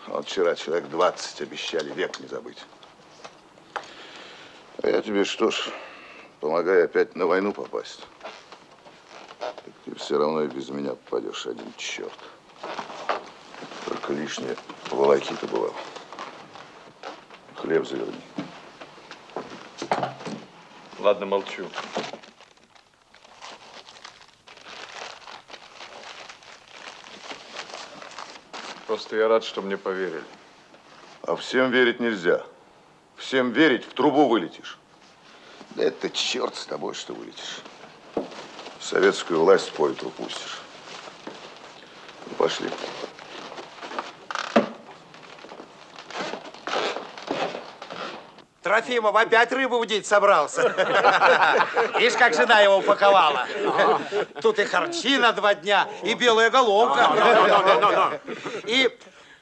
А Вот вчера человек 20 обещали век не забыть. А я тебе что ж, помогай опять на войну попасть. Так ты все равно и без меня попадешь один черт. Только лишнее волокита бывал. Хлеб заверни. Ладно, молчу. Просто я рад, что мне поверили. А всем верить нельзя. Всем верить, в трубу вылетишь. Да это черт с тобой, что вылетишь. Советскую власть по ветру пустишь. Ну, пошли. Трофимов опять рыбу удить собрался. [LAUGHS] Видишь, как жена его упаковала. Тут и харчи на два дня, и белая головка. И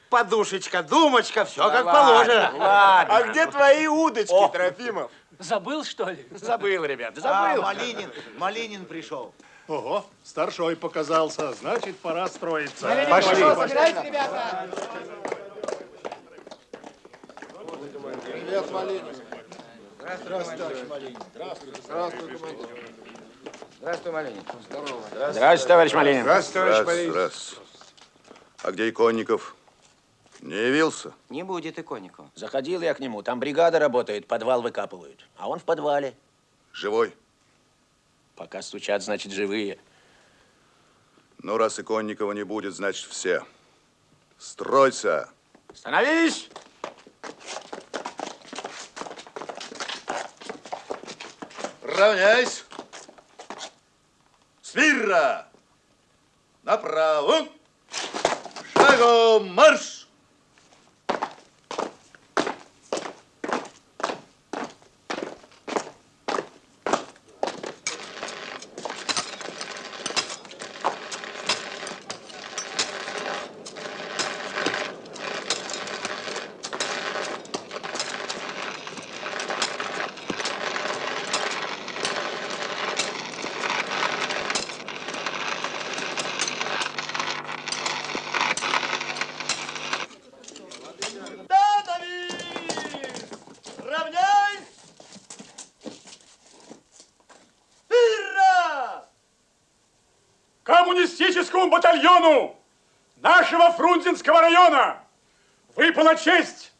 подушечка, думочка, все как положено. А где твои удочки, Трофимов? Забыл, что ли? Забыл, ребят, забыл. А, Малинин, Малинин пришел. Ого, старшой показался, значит, пора строиться. Пошли. Привет, Малинин. Здравствуй, товарищ Малинин. Здравствуй. Здравствуй, командир. Здравствуй, Малинин. Здорово. Здравствуйте, товарищ Малинин. Здравствуй, товарищ Малинин. Здравствуй. А где Иконников? Не явился? Не будет иконнику. Заходил я к нему, там бригада работает, подвал выкапывают. А он в подвале. Живой? Пока стучат, значит, живые. Ну, раз Иконникова не будет, значит, все. Стройся! Становись! Равняйсь! Смирно! Направо! Шагом марш! Равняйсь! Смирно! Батальону нашего Фрунзенского района выпала честь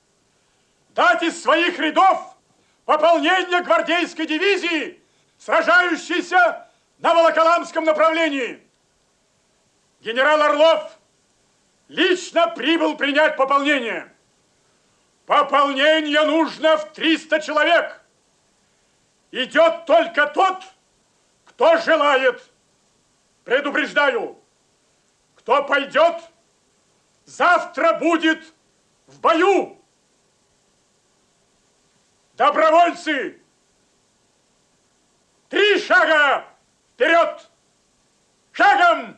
дать из своих рядов пополнение гвардейской дивизии, сражающейся на Волоколамском направлении. Генерал Орлов лично прибыл принять пополнение. Пополнение нужно в 300 человек. Идет только тот, кто желает. Предупреждаю, кто пойдет, завтра будет в бою. Добровольцы, три шага вперед! Шагом!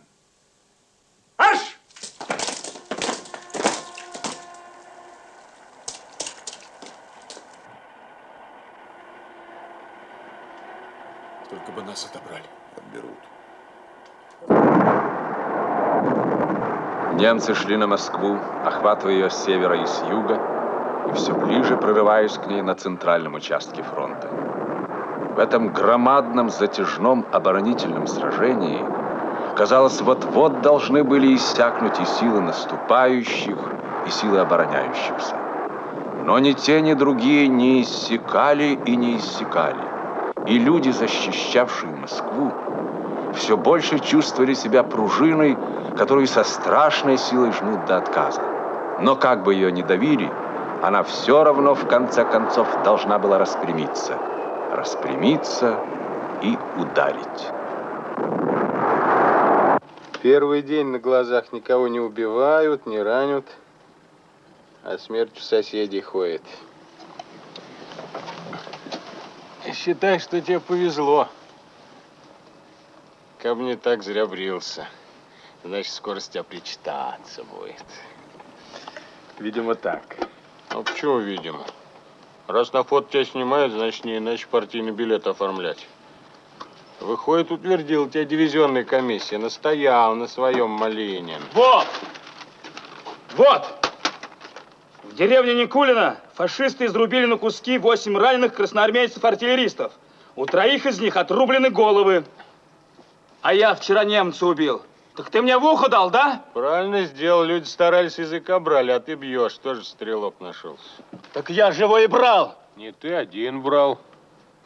Аж! Только бы нас отобрали. Отберут. Немцы шли на Москву, охватывая ее с севера и с юга, и все ближе прорываясь к ней на центральном участке фронта. В этом громадном затяжном оборонительном сражении, казалось, вот-вот должны были иссякнуть и силы наступающих, и силы обороняющихся. Но ни те, ни другие не иссякали и не иссякали. И люди, защищавшие Москву, все больше чувствовали себя пружиной, которую со страшной силой жмут до отказа. Но как бы ее ни давили, она все равно в конце концов должна была распрямиться. Распрямиться и ударить. Первый день на глазах никого не убивают, не ранят, а смерть у соседей ходит. Считай, что тебе повезло. Как мне так зря брился. Значит, скоро с тебя причитаться будет. Видимо, так. Ну, почему видимо? Раз на фото тебя снимают, значит, не иначе партийный билет оформлять. Выходит, утвердил тебя дивизионная комиссия. Настоял на своем Малинин. Вот! Вот! В деревне Никулина фашисты изрубили на куски восемь раненых красноармейцев-артиллеристов. У троих из них отрублены головы. А я вчера немца убил. Так ты мне в ухо дал, да? Правильно сделал. Люди старались, языка брали, а ты бьешь. Тоже стрелок нашелся. Так я его и брал. Не ты один брал.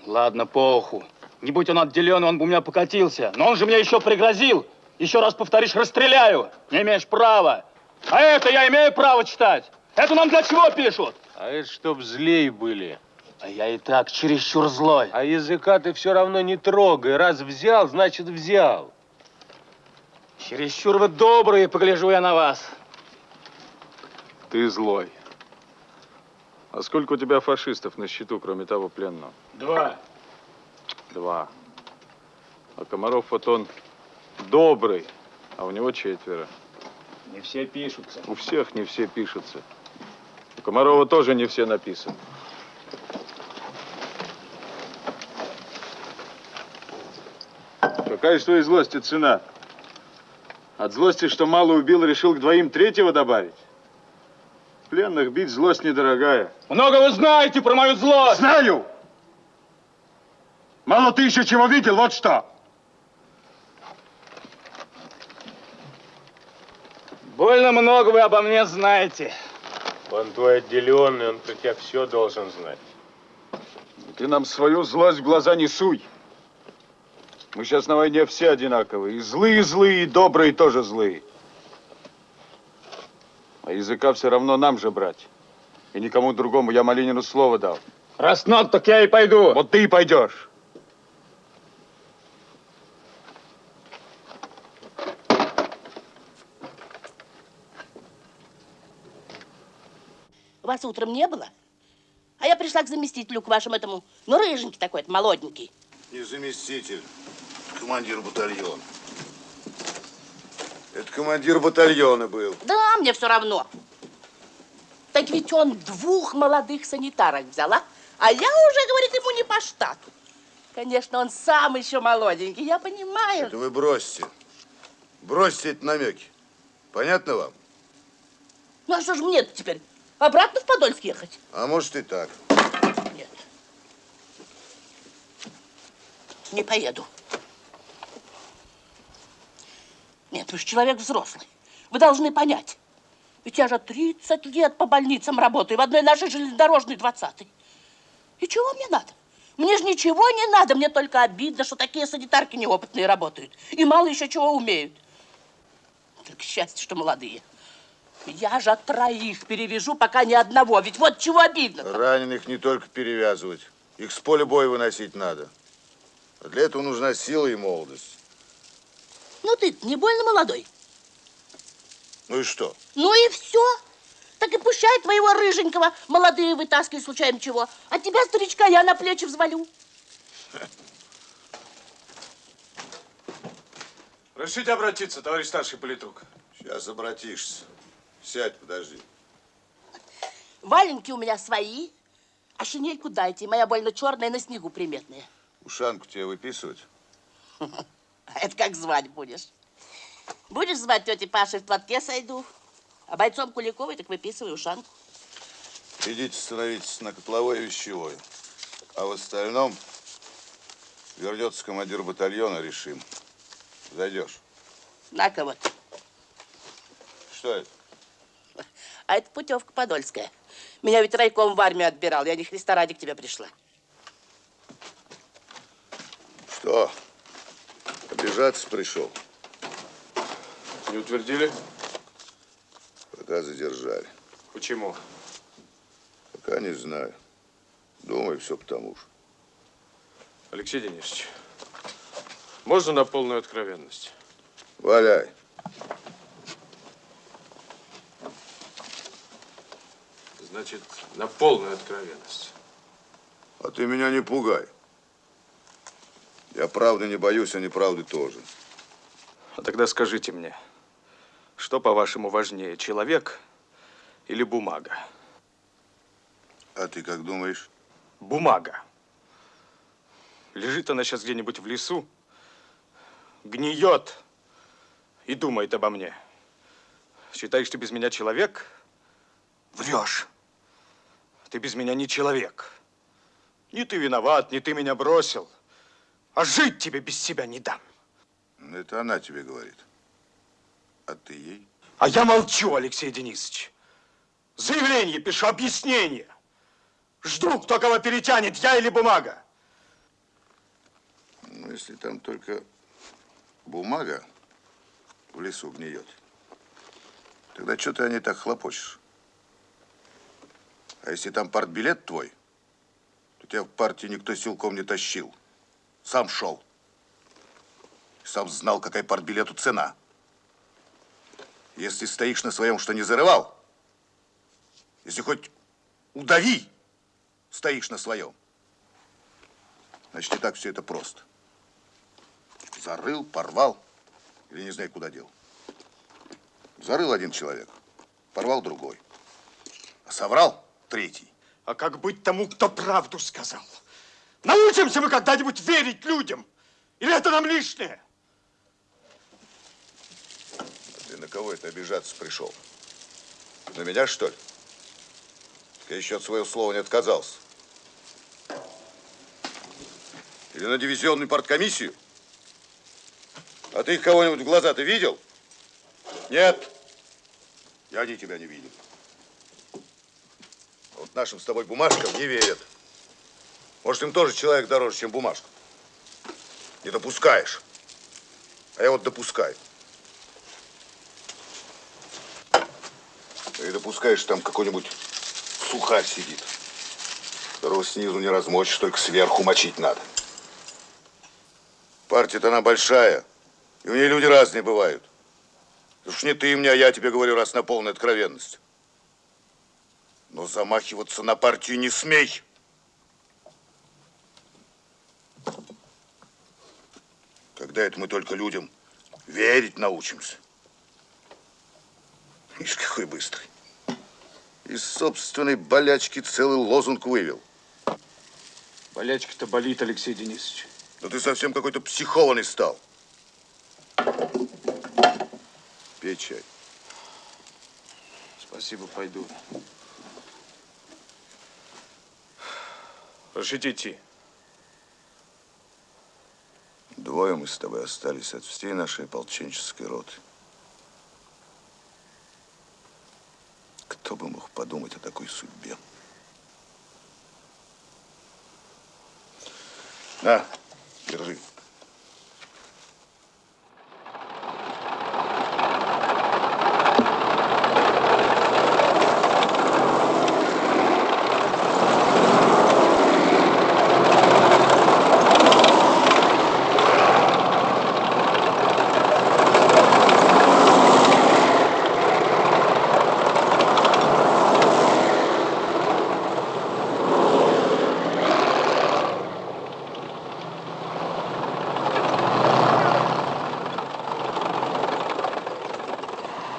Ладно, по уху. Не будь он отделен, он бы у меня покатился. Но он же мне еще пригрозил. Еще раз повторишь, расстреляю. Не имеешь права. А это я имею право читать. Это нам для чего пишут? А это чтоб злей были. А я и так чересчур злой. А языка ты все равно не трогай. Раз взял, значит взял. Чересчур вы добрые, погляжу я на вас. Ты злой. А сколько у тебя фашистов на счету, кроме того пленного? Два. Два. А Комаров вот он добрый, а у него четверо. Не все пишутся. У всех не все пишутся. У Комарова тоже не все написаны. Какая же твоей злости цена? От злости, что мало убил, решил к двоим третьего добавить? Пленных бить злость недорогая. Много вы знаете про мою злость. Знаю! Мало ты еще чего видел, вот что! Больно много вы обо мне знаете. Он твой отделенный, он про тебя все должен знать. Ты нам свою злость в глаза не суй. Мы сейчас на войне все одинаковые. И злые злые, и добрые тоже злые. А языка все равно нам же брать. И никому другому я Малинину слово дал. Раз надо, так я и пойду. Вот ты и пойдешь. Вас утром не было? А я пришла к заместителю, к вашему этому, ну, рыженький такой, это молоденький. Не заместитель, командир батальона. Это командир батальона был. Да, мне все равно. Так ведь он двух молодых санитарок взяла, а я уже, говорит, ему не по штату. Конечно, он сам еще молоденький, я понимаю. Это вы бросьте. Бросьте эти намеки. Понятно вам? Ну, а что же мне теперь? Обратно в Подольск ехать? А может и так. Нет. Не поеду. Нет, вы же человек взрослый. Вы должны понять. Ведь я же 30 лет по больницам работаю, в одной нашей железнодорожной 20 -й. И чего мне надо? Мне же ничего не надо, мне только обидно, что такие санитарки неопытные работают. И мало еще чего умеют. Только счастье, что молодые. Я же троих перевяжу, пока ни одного. Ведь вот чего обидно. -то. Раненых не только перевязывать. Их с поля боя выносить надо. А для этого нужна сила и молодость. Ну ты не больно молодой? Ну и что? Ну и все. Так и пущай твоего рыженького молодые вытаскивай случайно чего. А тебя, старичка, я на плечи взвалю. [LAUGHS] Разрешите обратиться, товарищ старший политрук. Сейчас обратишься. Сядь, подожди. Валенки у меня свои, а шинельку дайте. Моя больно черная, на снегу приметная. Ушанку тебе выписывать? [LAUGHS] А [LAUGHS] это как звать будешь? Будешь звать тети Паши в платке сойду, а бойцом Куликовой так выписывай ушанку. Идите становитесь на котловой и вещевой. А в остальном вернется командир батальона, решим. Зайдешь. На-ка вот. Что это? [LAUGHS] А это путевка подольская. Меня ведь райком в армию отбирал. Я не Христа ради к тебе пришла. Что? Обижаться пришел? Не утвердили? Пока задержали. Почему? Пока не знаю. Думаю, все потому же. Алексей Денисович, можно на полную откровенность? Валяй. Значит, на полную откровенность. А ты меня не пугай. Я правды не боюсь, а неправды тоже. А тогда скажите мне, что, по-вашему, важнее, человек или бумага? А ты как думаешь? Бумага. Лежит она сейчас где-нибудь в лесу, гниет и думает обо мне. Считаешь, ты без меня человек? Врешь. Ты без меня не человек. Не ты виноват, не ты меня бросил. А жить тебе без себя не дам. Это она тебе говорит. А ты ей? А я молчу, Алексей Денисович. Заявление пишу, объяснение. Жду, кто кого перетянет, я или бумага. Ну, если там только бумага в лесу гниет, тогда что ты о ней так хлопочешь? А если там партбилет твой, то тебя в партии никто силком не тащил. Сам шел. Сам знал, какая партбилету цена. Если стоишь на своем, что не зарывал, если хоть удави, стоишь на своем, значит, не так все это просто. Зарыл, порвал, или не знаю, куда дел. Зарыл один человек, порвал другой. А соврал третий. А как быть тому, кто правду сказал? Научимся мы когда-нибудь верить людям? Или это нам лишнее? Ты на кого это обижаться пришел? На меня, что ли? Я еще от своего слова не отказался. Или на дивизионную парткомиссию? А ты их кого-нибудь в глаза ты видел? Нет. И они тебя не видят. Вот нашим с тобой бумажкам не верят. Может, им тоже человек дороже, чем бумажка. Не допускаешь. А я вот допускаю. Ты допускаешь, там какой-нибудь сухарь сидит, которого снизу не размочишь, только сверху мочить надо. Партия-то она большая, и у нее люди разные бывают. Уж не ты мне, а я тебе говорю, раз на полной откровенность. Но замахиваться на партию не смей. Когда это мы только людям верить научимся? Ишь, какой быстрый. Из собственной болячки целый лозунг вывел. Болячка-то болит, Алексей Денисович. Да ты совсем какой-то психованный стал. Пей чай. Спасибо, пойду. Разрешите идти. Двое мы с тобой остались от всей нашей ополченческой роты. Кто бы мог подумать о такой судьбе? На, держи.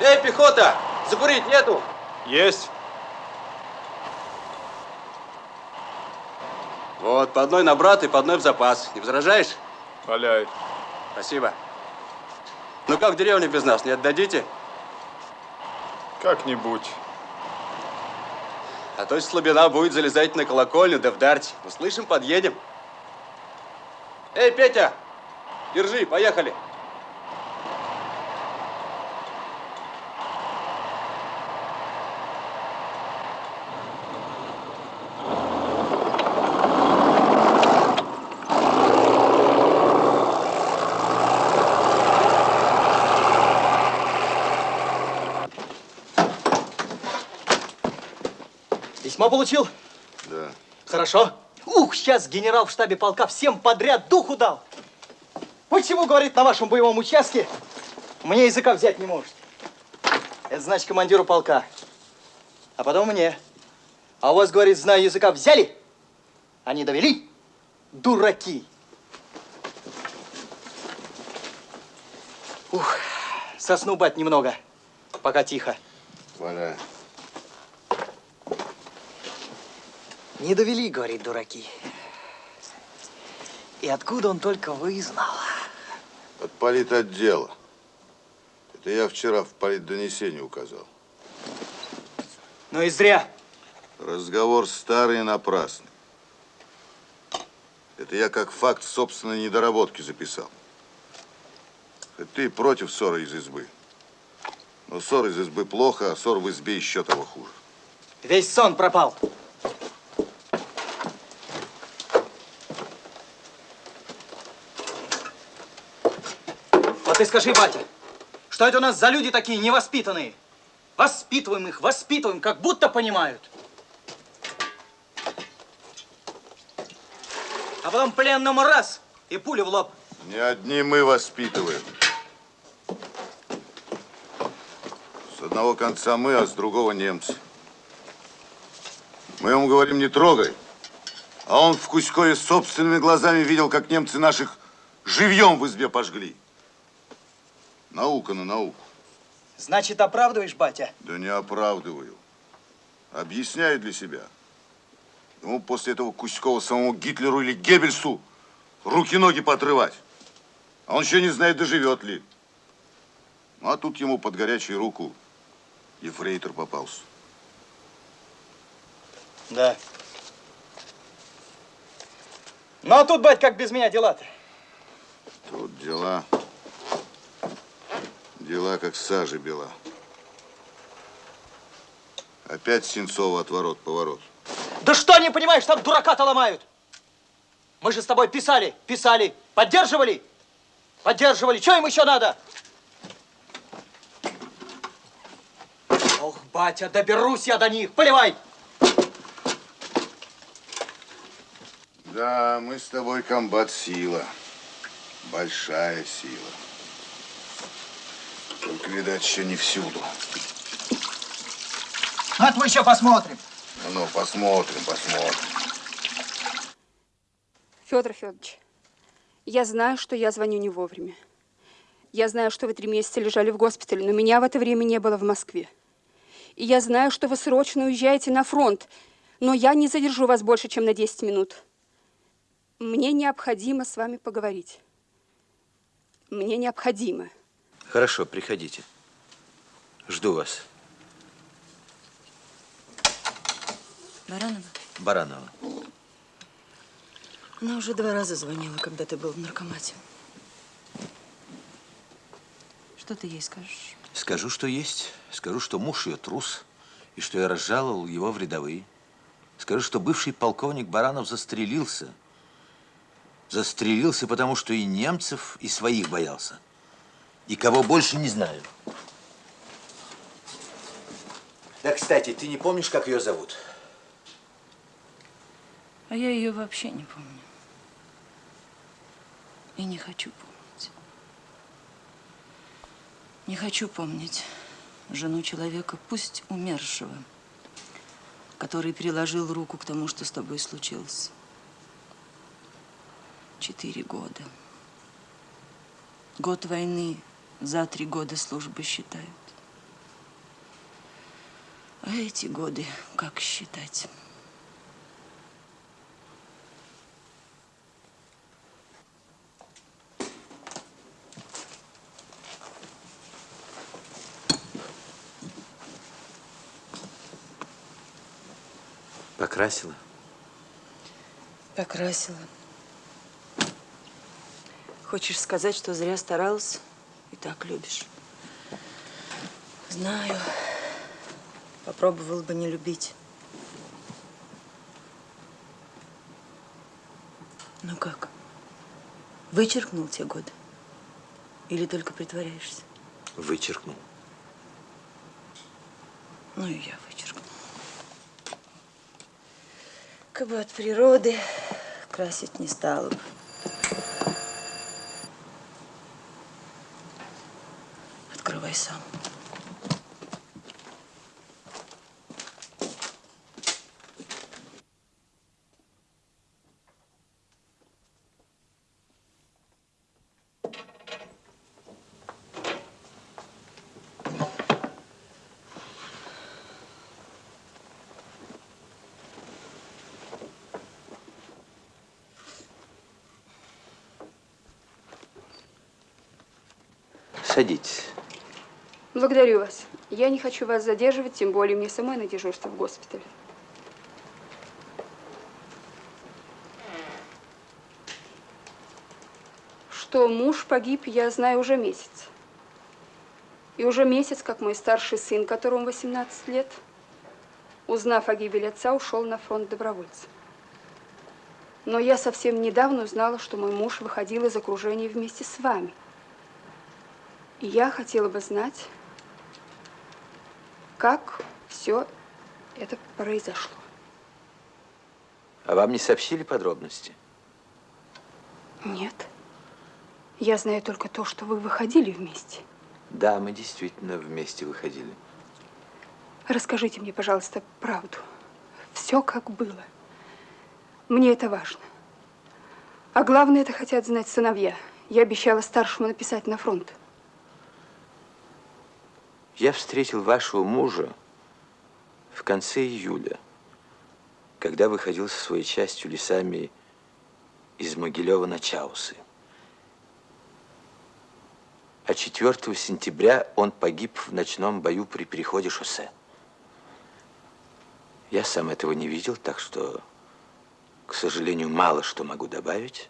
Эй, пехота! Закурить нету? Есть. Вот, по одной на брат и по одной в запас. Не возражаешь? Валяй. Спасибо. Ну как в деревне без нас, не отдадите? Как-нибудь. А то слабина будет залезать на колокольню, да вдарить. Услышим, подъедем. Эй, Петя! Держи, поехали. Письмо получил? Да. Хорошо. Ух, сейчас генерал в штабе полка всем подряд духу дал. Почему, говорит, на вашем боевом участке мне языка взять не может? Это значит командиру полка. А потом мне. А у вас, говорит, знаю языка взяли, а довели. Дураки. Ух, сосну бать немного, пока тихо. Валяй. Не довели, говорит, дураки. И откуда он только вызнал? От политотдела. Это я вчера в политдонесении указал. Ну и зря. Разговор старый и напрасный. Это я как факт собственной недоработки записал. Хоть ты против ссоры из избы. Но ссор из избы плохо, а ссор в избе еще того хуже. Весь сон пропал. Вот ты скажи, батя, что это у нас за люди такие невоспитанные? Воспитываем их, воспитываем, как будто понимают. А потом пленному раз и пулю в лоб. Не одни мы воспитываем. С одного конца мы, а с другого немцы. Мы ему говорим, не трогай. А он в Кузькове собственными глазами видел, как немцы наших живьем в избе пожгли. Наука на науку. Значит, оправдываешь, батя? Да не оправдываю. Объясняю для себя. Ему после этого Кузькова самому Гитлеру или Геббельсу руки-ноги поотрывать. А он еще не знает, доживет ли. Ну, а тут ему под горячую руку ефрейтор попался. Да. Ну, а тут, бать, как без меня дела-то? Тут дела... Дела как сажи бела. Опять Сенцова отворот-поворот. Да что не понимаешь, там дурака-то ломают. Мы же с тобой писали, писали, поддерживали, поддерживали. Что им еще надо? Ох, батя, доберусь я до них, поливай. Да, мы с тобой комбат сила. Большая сила. Только, видать, еще не всюду. Ну, это мы еще посмотрим. Ну, ну, посмотрим, посмотрим. Федор Федорович, я знаю, что я звоню не вовремя. Я знаю, что вы три месяца лежали в госпитале, но меня в это время не было в Москве. И я знаю, что вы срочно уезжаете на фронт, но я не задержу вас больше, чем на 10 минут. Мне необходимо с вами поговорить. Мне необходимо. Хорошо, приходите. Жду вас. Баранова? Баранова. Она уже два раза звонила, когда ты был в наркомате. Что ты ей скажешь? Скажу, что есть. Скажу, что муж ее трус, и что я разжаловал его в рядовые. Скажу, что бывший полковник Баранов застрелился. Застрелился, потому что и немцев, и своих боялся. И кого больше не знаю. Да, кстати, ты не помнишь, как ее зовут? А я ее вообще не помню. И не хочу помнить. Не хочу помнить жену человека, пусть умершего, который приложил руку к тому, что с тобой случилось. Четыре года. Год войны за три года службы считают. А эти годы как считать? Покрасила? Покрасила. Хочешь сказать, что зря старался и так любишь? Знаю. Попробовал бы не любить. Ну как? Вычеркнул те годы? Или только притворяешься? Вычеркнул. Ну и я вычеркну. Как бы от природы красить не стала бы. Давай сам. Садитесь. Благодарю вас. Я не хочу вас задерживать, тем более мне самой на дежурство в госпитале. Что муж погиб, я знаю уже месяц. И уже месяц, как мой старший сын, которому 18 лет, узнав о гибели отца, ушел на фронт добровольцем. Но я совсем недавно узнала, что мой муж выходил из окружения вместе с вами. И я хотела бы знать, как все это произошло. А вам не сообщили подробности? Нет. Я знаю только то, что вы выходили вместе. Да, мы действительно вместе выходили. Расскажите мне, пожалуйста, правду. Все как было. Мне это важно. А главное, это хотят знать сыновья. Я обещала старшему написать на фронт. Я встретил вашего мужа в конце июля, когда выходил со своей частью лесами из Могилева на Чаусы. А 4 сентября он погиб в ночном бою при переходе шоссе. Я сам этого не видел, так что, к сожалению, мало что могу добавить.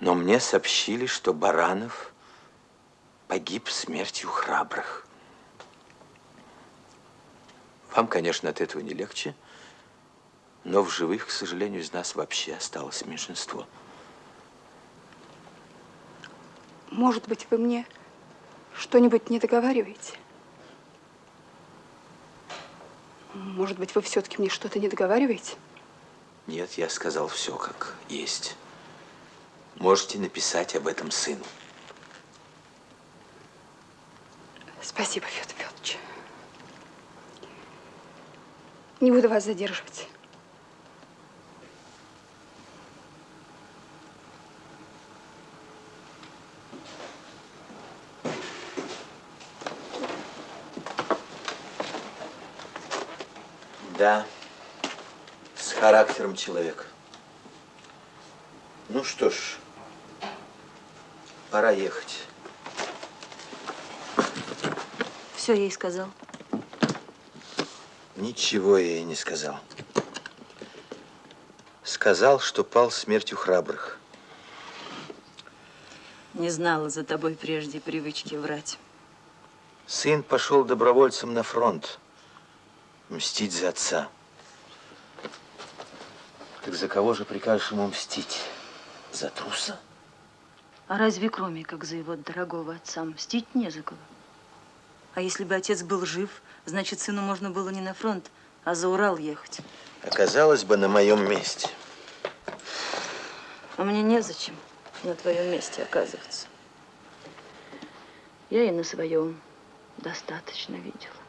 Но мне сообщили, что Баранов погиб смертью храбрых. Вам, конечно, от этого не легче, но в живых, к сожалению, из нас вообще осталось меньшинство. Может быть, вы мне что-нибудь не договариваете? Может быть, вы все-таки мне что-то не договариваете? Нет, я сказал все как есть. Можете написать об этом сыну. Спасибо, Федор Федорович. Не буду вас задерживать. Да, с характером человек. Ну что ж, пора ехать. Все ей сказал. Ничего я ей не сказал. Сказал, что пал смертью храбрых. Не знала за тобой прежде привычки врать. Сын пошел добровольцем на фронт. Мстить за отца. Так за кого же прикажешь ему мстить? За труса? А разве кроме как за его дорогого отца мстить не за кого? А если бы отец был жив, значит, сыну можно было не на фронт, а за Урал ехать. Оказалось бы на моем месте. А мне незачем на твоем месте оказываться. Я и на своем достаточно видела.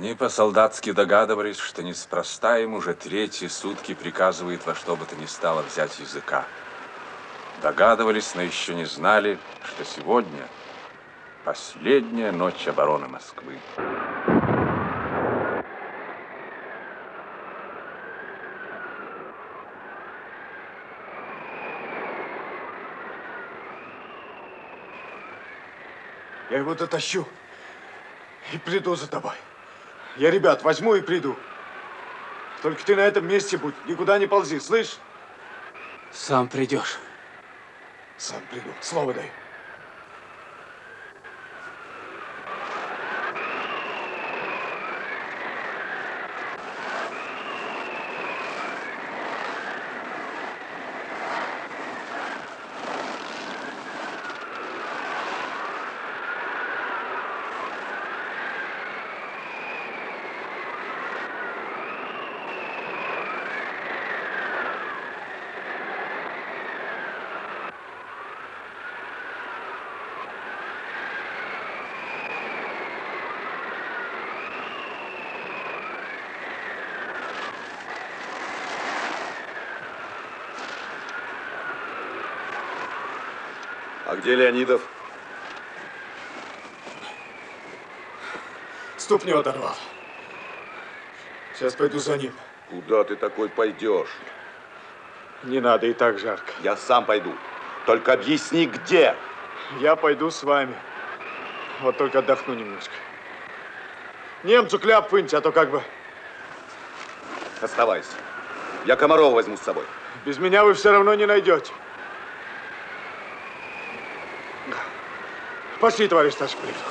Они по-солдатски догадывались, что неспроста им уже третьи сутки приказывает во что бы то ни стало взять языка. Догадывались, но еще не знали, что сегодня последняя ночь обороны Москвы. Я его дотащу и приду за тобой. Я ребят возьму и приду. Только ты на этом месте будь, никуда не ползи, слышь? Сам придешь. Сам приду, слово дай. Где Леонидов? Ступню оторвал. Сейчас пойду за ним. Куда ты такой пойдешь? Не надо, и так жарко. Я сам пойду. Только объясни, где. Я пойду с вами. Вот только отдохну немножко. Немцу кляп выньте, а то как бы... Оставайся. Я Комарова возьму с собой. Без меня вы все равно не найдете. Пошли, товарищ старший префект.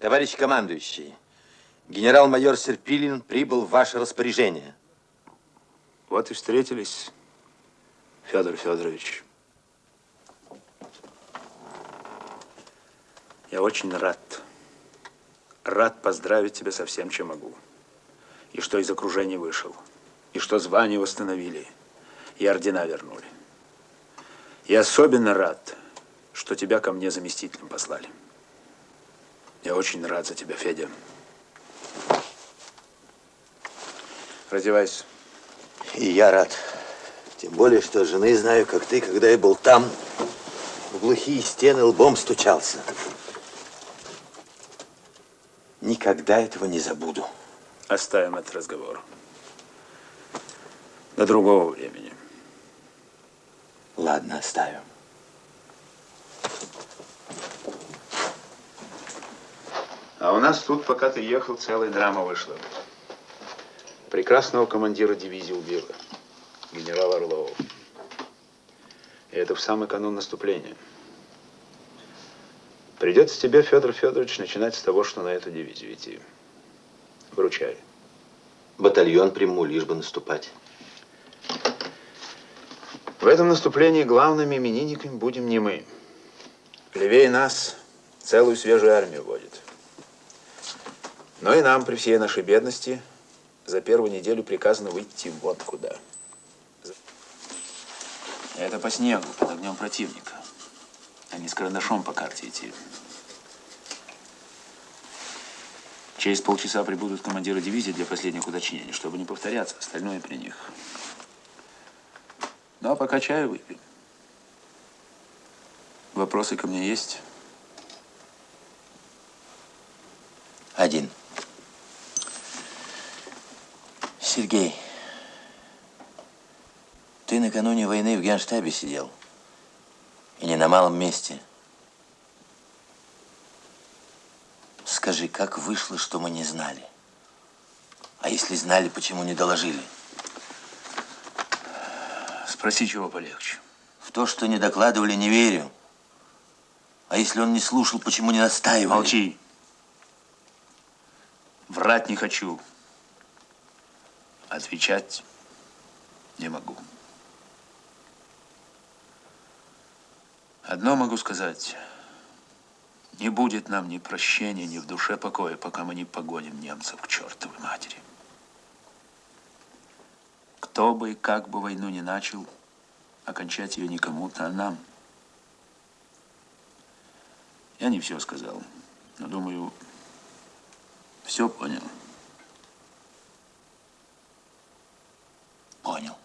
Товарищ командующий, генерал-майор Серпилин прибыл в ваше распоряжение. Вот и встретились, Федор Федорович. Я очень рад. Рад поздравить тебя со всем, чем могу. Что из окружения вышел. И что звание восстановили. И ордена вернули. И особенно рад, что тебя ко мне заместителем послали. Я очень рад за тебя, Федя. Раздевайся. И я рад. Тем более, что жены знаю, как ты, когда я был там, в глухие стены лбом стучался. Никогда этого не забуду. Оставим этот разговор. До другого времени. Ладно, оставим. А у нас тут, пока ты ехал, целая драма вышла. Прекрасного командира дивизии убила. Генерала Орлова. И это в самый канун наступления. Придется тебе, Федор Федорович, начинать с того, что на эту дивизию идти. Вручай. Батальон приму, лишь бы наступать. В этом наступлении главными именинниками будем не мы. Левее нас целую свежую армию водит. Но и нам при всей нашей бедности за первую неделю приказано выйти вот куда. Это по снегу, под огнем противника. А не с карандашом по карте идти. Через полчаса прибудут командиры дивизии для последних уточнений, чтобы не повторяться, остальное при них. Ну, а пока чаю выпьем. Вопросы ко мне есть? Один. Сергей, ты накануне войны в генштабе сидел. И не на малом месте. Скажи, как вышло, что мы не знали? А если знали, почему не доложили? Спроси, чего полегче. В то, что не докладывали, не верю. А если он не слушал, почему не настаивали? Молчи. Врать не хочу. Отвечать не могу. Одно могу сказать. Не будет нам ни прощения, ни в душе покоя, пока мы не погоним немцев к чертовой матери. Кто бы и как бы войну не начал, окончать ее не кому-то, а нам. Я не все сказал, но думаю, все понял. Понял.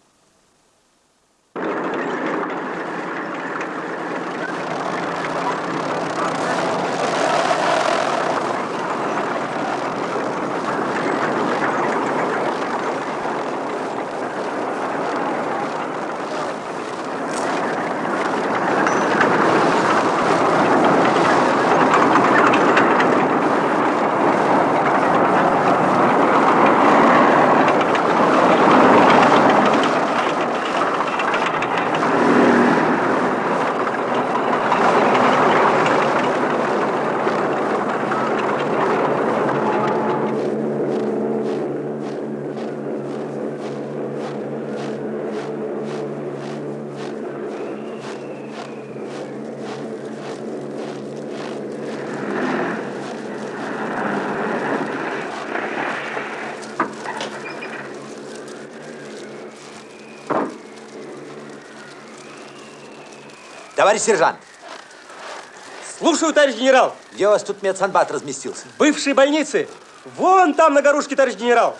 Товарищ сержант. Слушаю, товарищ генерал. Где у вас тут медсанбат разместился? В бывшей больнице. Вон там на горушке, товарищ генерал.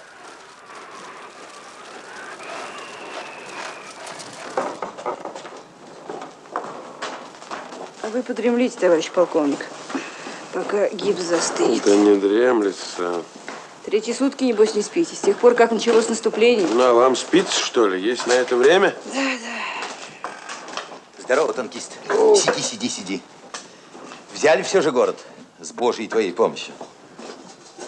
А вы подремлите, товарищ полковник, пока гипс застынет. Да не дремлется. Третьи сутки, небось, не спите, с тех пор, как началось наступление. Ну, а вам спится, что ли? Есть на это время? Да. Здорово, танкист. Сиди, сиди, сиди. Взяли все же город с Божьей твоей помощью.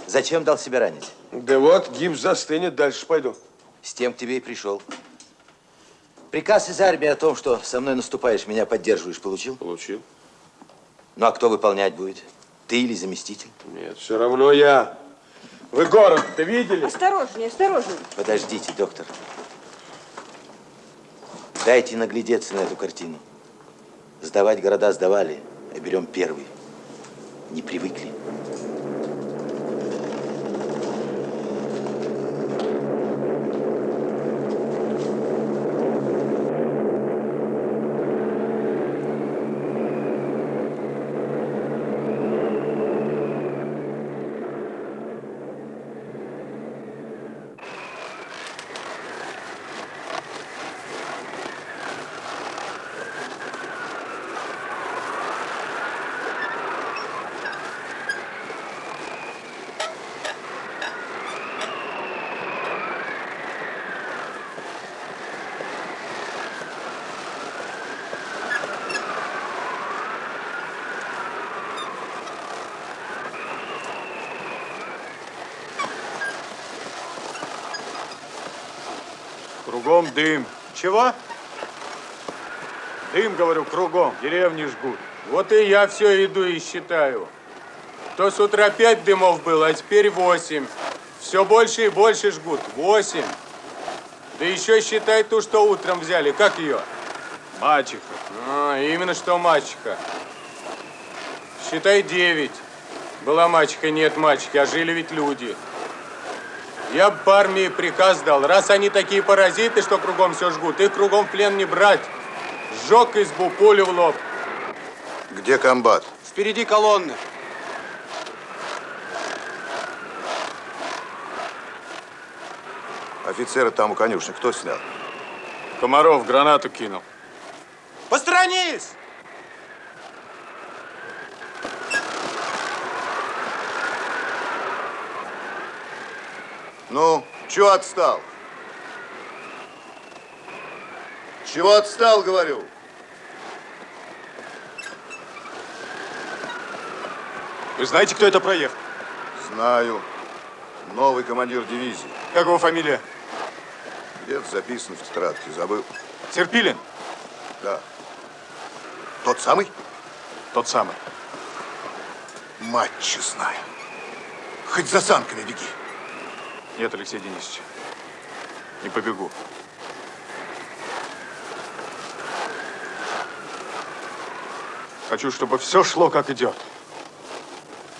Зачем дал себя ранить? Да вот, гипс застынет, дальше пойду. С тем к тебе и пришел. Приказ из армии о том, что со мной наступаешь, меня поддерживаешь, получил? Получил. Ну, а кто выполнять будет? Ты или заместитель? Нет, все равно я. Вы город-то видели? Осторожнее, осторожнее. Подождите, доктор. Дайте наглядеться на эту картину. Сдавать города сдавали, а берем первый. Не привыкли. Кругом дым. Чего? Дым, говорю, кругом. Деревни жгут. Вот и я все иду и считаю. То с утра пять дымов было, а теперь восемь. Все больше и больше жгут. Восемь. Да еще считай ту, что утром взяли. Как ее? Мачеха. А, именно что мачеха. Считай девять. Была мачеха, нет мачехи, а жили ведь люди. Я бы армии приказ дал. Раз они такие паразиты, что кругом все жгут, их кругом в плен не брать. Сжег избу, пулю в лоб. Где комбат? Впереди колонны. Офицера там у конюшни кто снял? Комаров гранату кинул. Посторонись! Ну, чего отстал? Чего отстал, говорю? Вы знаете, кто это проехал? Знаю. Новый командир дивизии. Как его фамилия? Где-то записан в тетрадке, забыл. Серпилин? Да. Тот самый? Тот самый. Мать честная. Хоть за санками беги. Нет, Алексей Денисович. Не побегу. Хочу, чтобы все шло, как идет.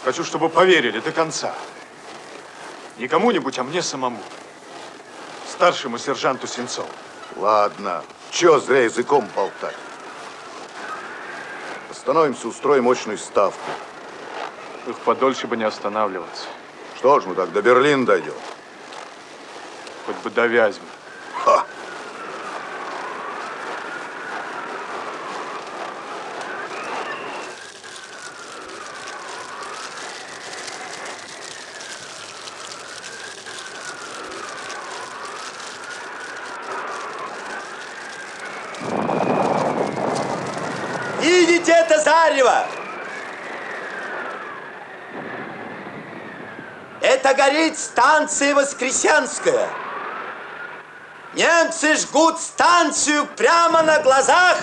Хочу, чтобы поверили до конца. Не кому-нибудь, а мне самому. Старшему сержанту Сенцову. Ладно. Чего зря языком болтать? Остановимся, устроим мощную ставку. Их подольше бы не останавливаться. Что ж мы так до Берлина дойдем? Хоть бы до Вязьмы. Ха! Видите это зарево? Это горит станция Воскресенская. Немцы жгут станцию прямо на глазах,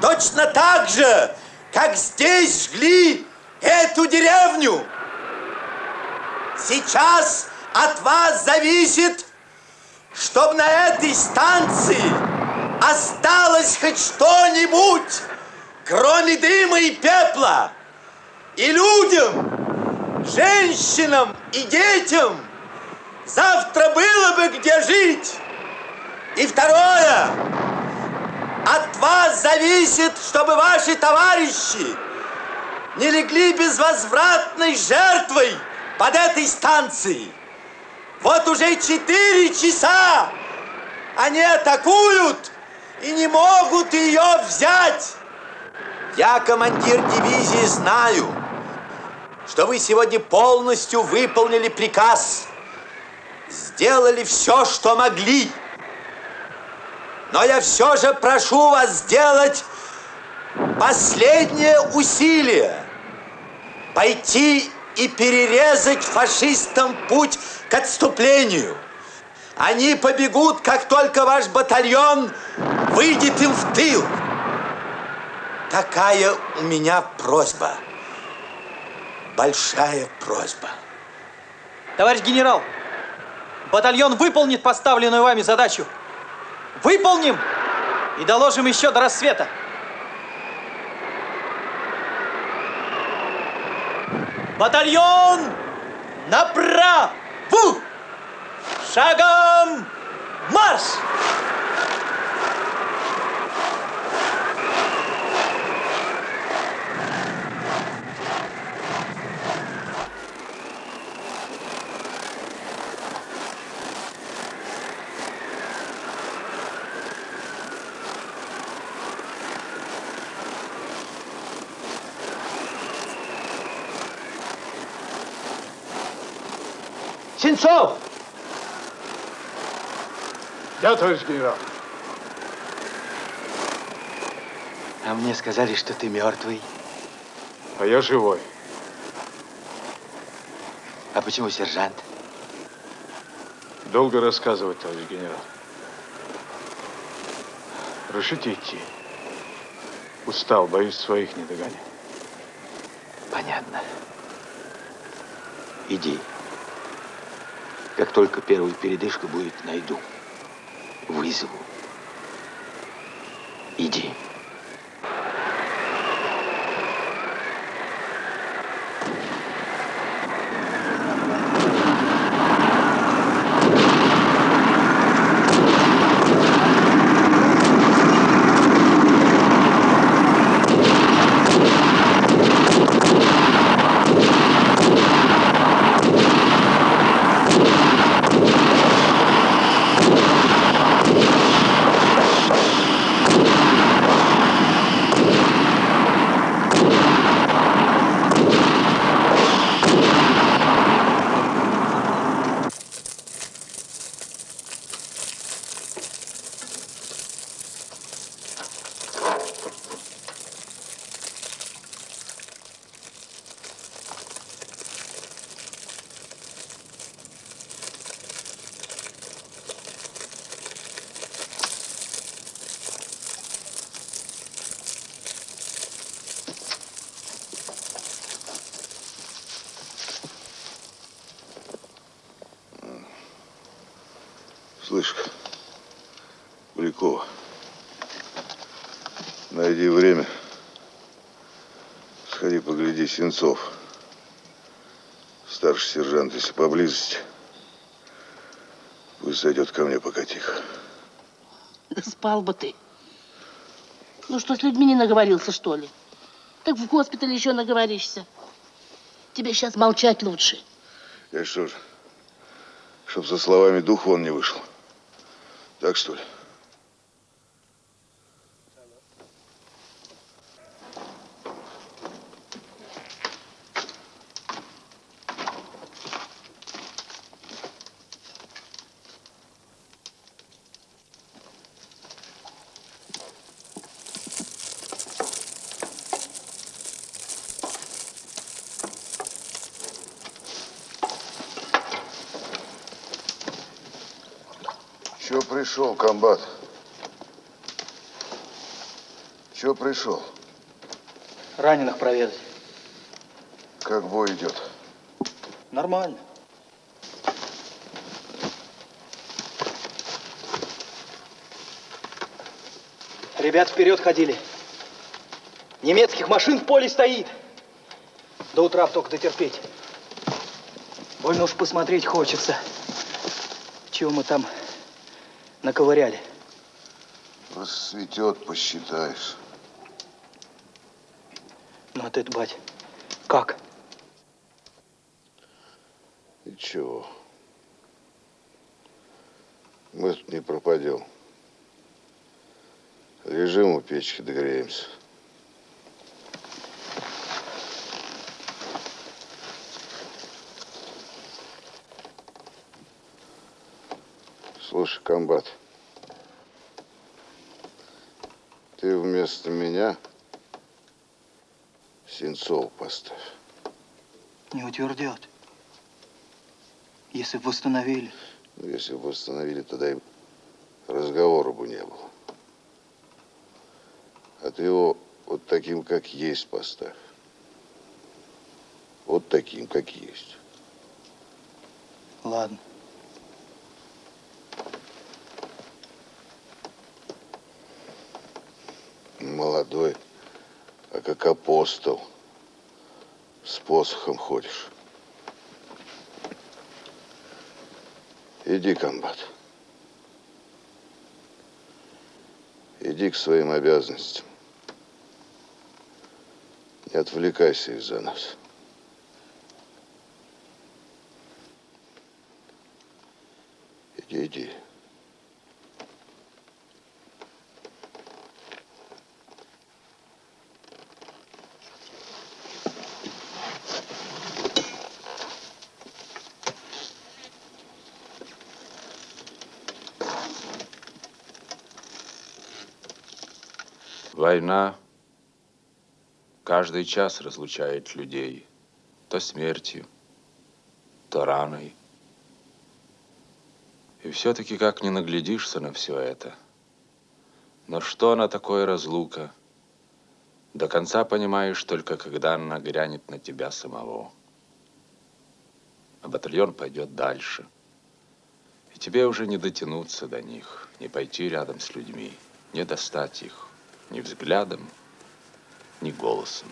точно так же, как здесь жгли эту деревню. Сейчас от вас зависит, чтобы на этой станции осталось хоть что-нибудь, кроме дыма и пепла. И людям, женщинам и детям завтра было бы где жить. И второе, от вас зависит, чтобы ваши товарищи не легли безвозвратной жертвой под этой станцией. Вот уже четыре часа они атакуют и не могут ее взять. Я, командир дивизии, знаю, что вы сегодня полностью выполнили приказ, сделали все, что могли. Но я все же прошу вас сделать последнее усилие. Пойти и перерезать фашистам путь к отступлению. Они побегут, как только ваш батальон выйдет им в тыл. Такая у меня просьба. Большая просьба. Товарищ генерал, батальон выполнит поставленную вами задачу. Выполним и доложим еще до рассвета. Батальон направо! Шагом марш! Сенцов! Да, товарищ генерал. А мне сказали, что ты мертвый. А я живой. А почему сержант? Долго рассказывать, товарищ генерал. Решите идти. Устал, боюсь своих не догонять. Понятно. Иди. Как только первая передышка будет, найду. Вызову. Иди. Слышь, Полякова, найди время, сходи погляди Сенцов. Старший сержант, если поблизости, пусть зайдет ко мне пока тихо. Да спал бы ты. Ну что, с людьми не наговорился, что ли? Так в госпитале еще наговоришься. Тебе сейчас молчать лучше. Я что же, чтоб со словами дух вон не вышел. Так что ли? Пришел, комбат? Че пришел? Раненых проведать. Как бой идет? Нормально. Ребят вперед ходили. Немецких машин в поле стоит. До утра только дотерпеть. Больно уж посмотреть хочется. Чего мы там наковыряли? Рассветет, посчитаешь. Ну, а ты, бать, как? Ничего. Мы тут не пропадем. Лежим у печки, догреемся. Слушай, комбат, ты вместо меня Сенцова поставь. Не утвердят. Если бы восстановили. Ну, если бы восстановили, тогда и разговора бы не было. А ты его вот таким, как есть, поставь. Вот таким, как есть. Ладно. Молодой, а как апостол. С посохом ходишь. Иди, комбат. Иди к своим обязанностям. Не отвлекайся из-за нас. Иди, иди. Война каждый час разлучает людей. То смертью, то раной. И все-таки как не наглядишься на все это. Но что она такое разлука? До конца понимаешь только, когда она грянет на тебя самого. А батальон пойдет дальше. И тебе уже не дотянуться до них, не пойти рядом с людьми, не достать их ни взглядом, ни голосом.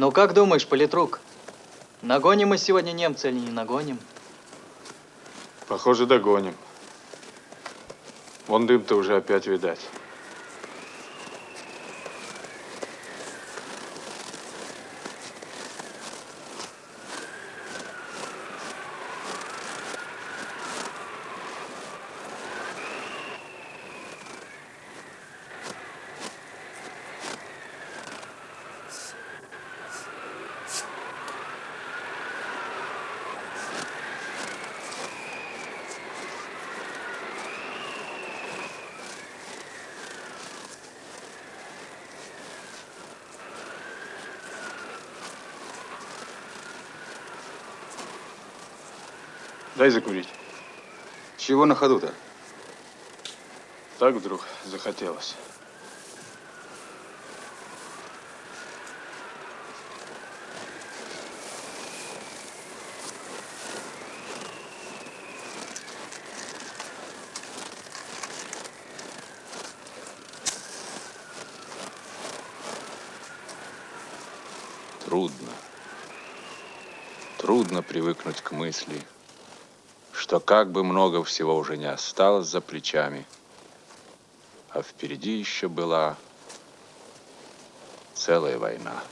Ну как думаешь, политрук, нагоним мы сегодня немца или не нагоним? Похоже, догоним. Вон дым-то уже опять видать. Дай закурить. Чего на ходу-то? Так вдруг захотелось. Трудно. Трудно привыкнуть к мысли, что как бы много всего уже не осталось за плечами, а впереди еще была целая война.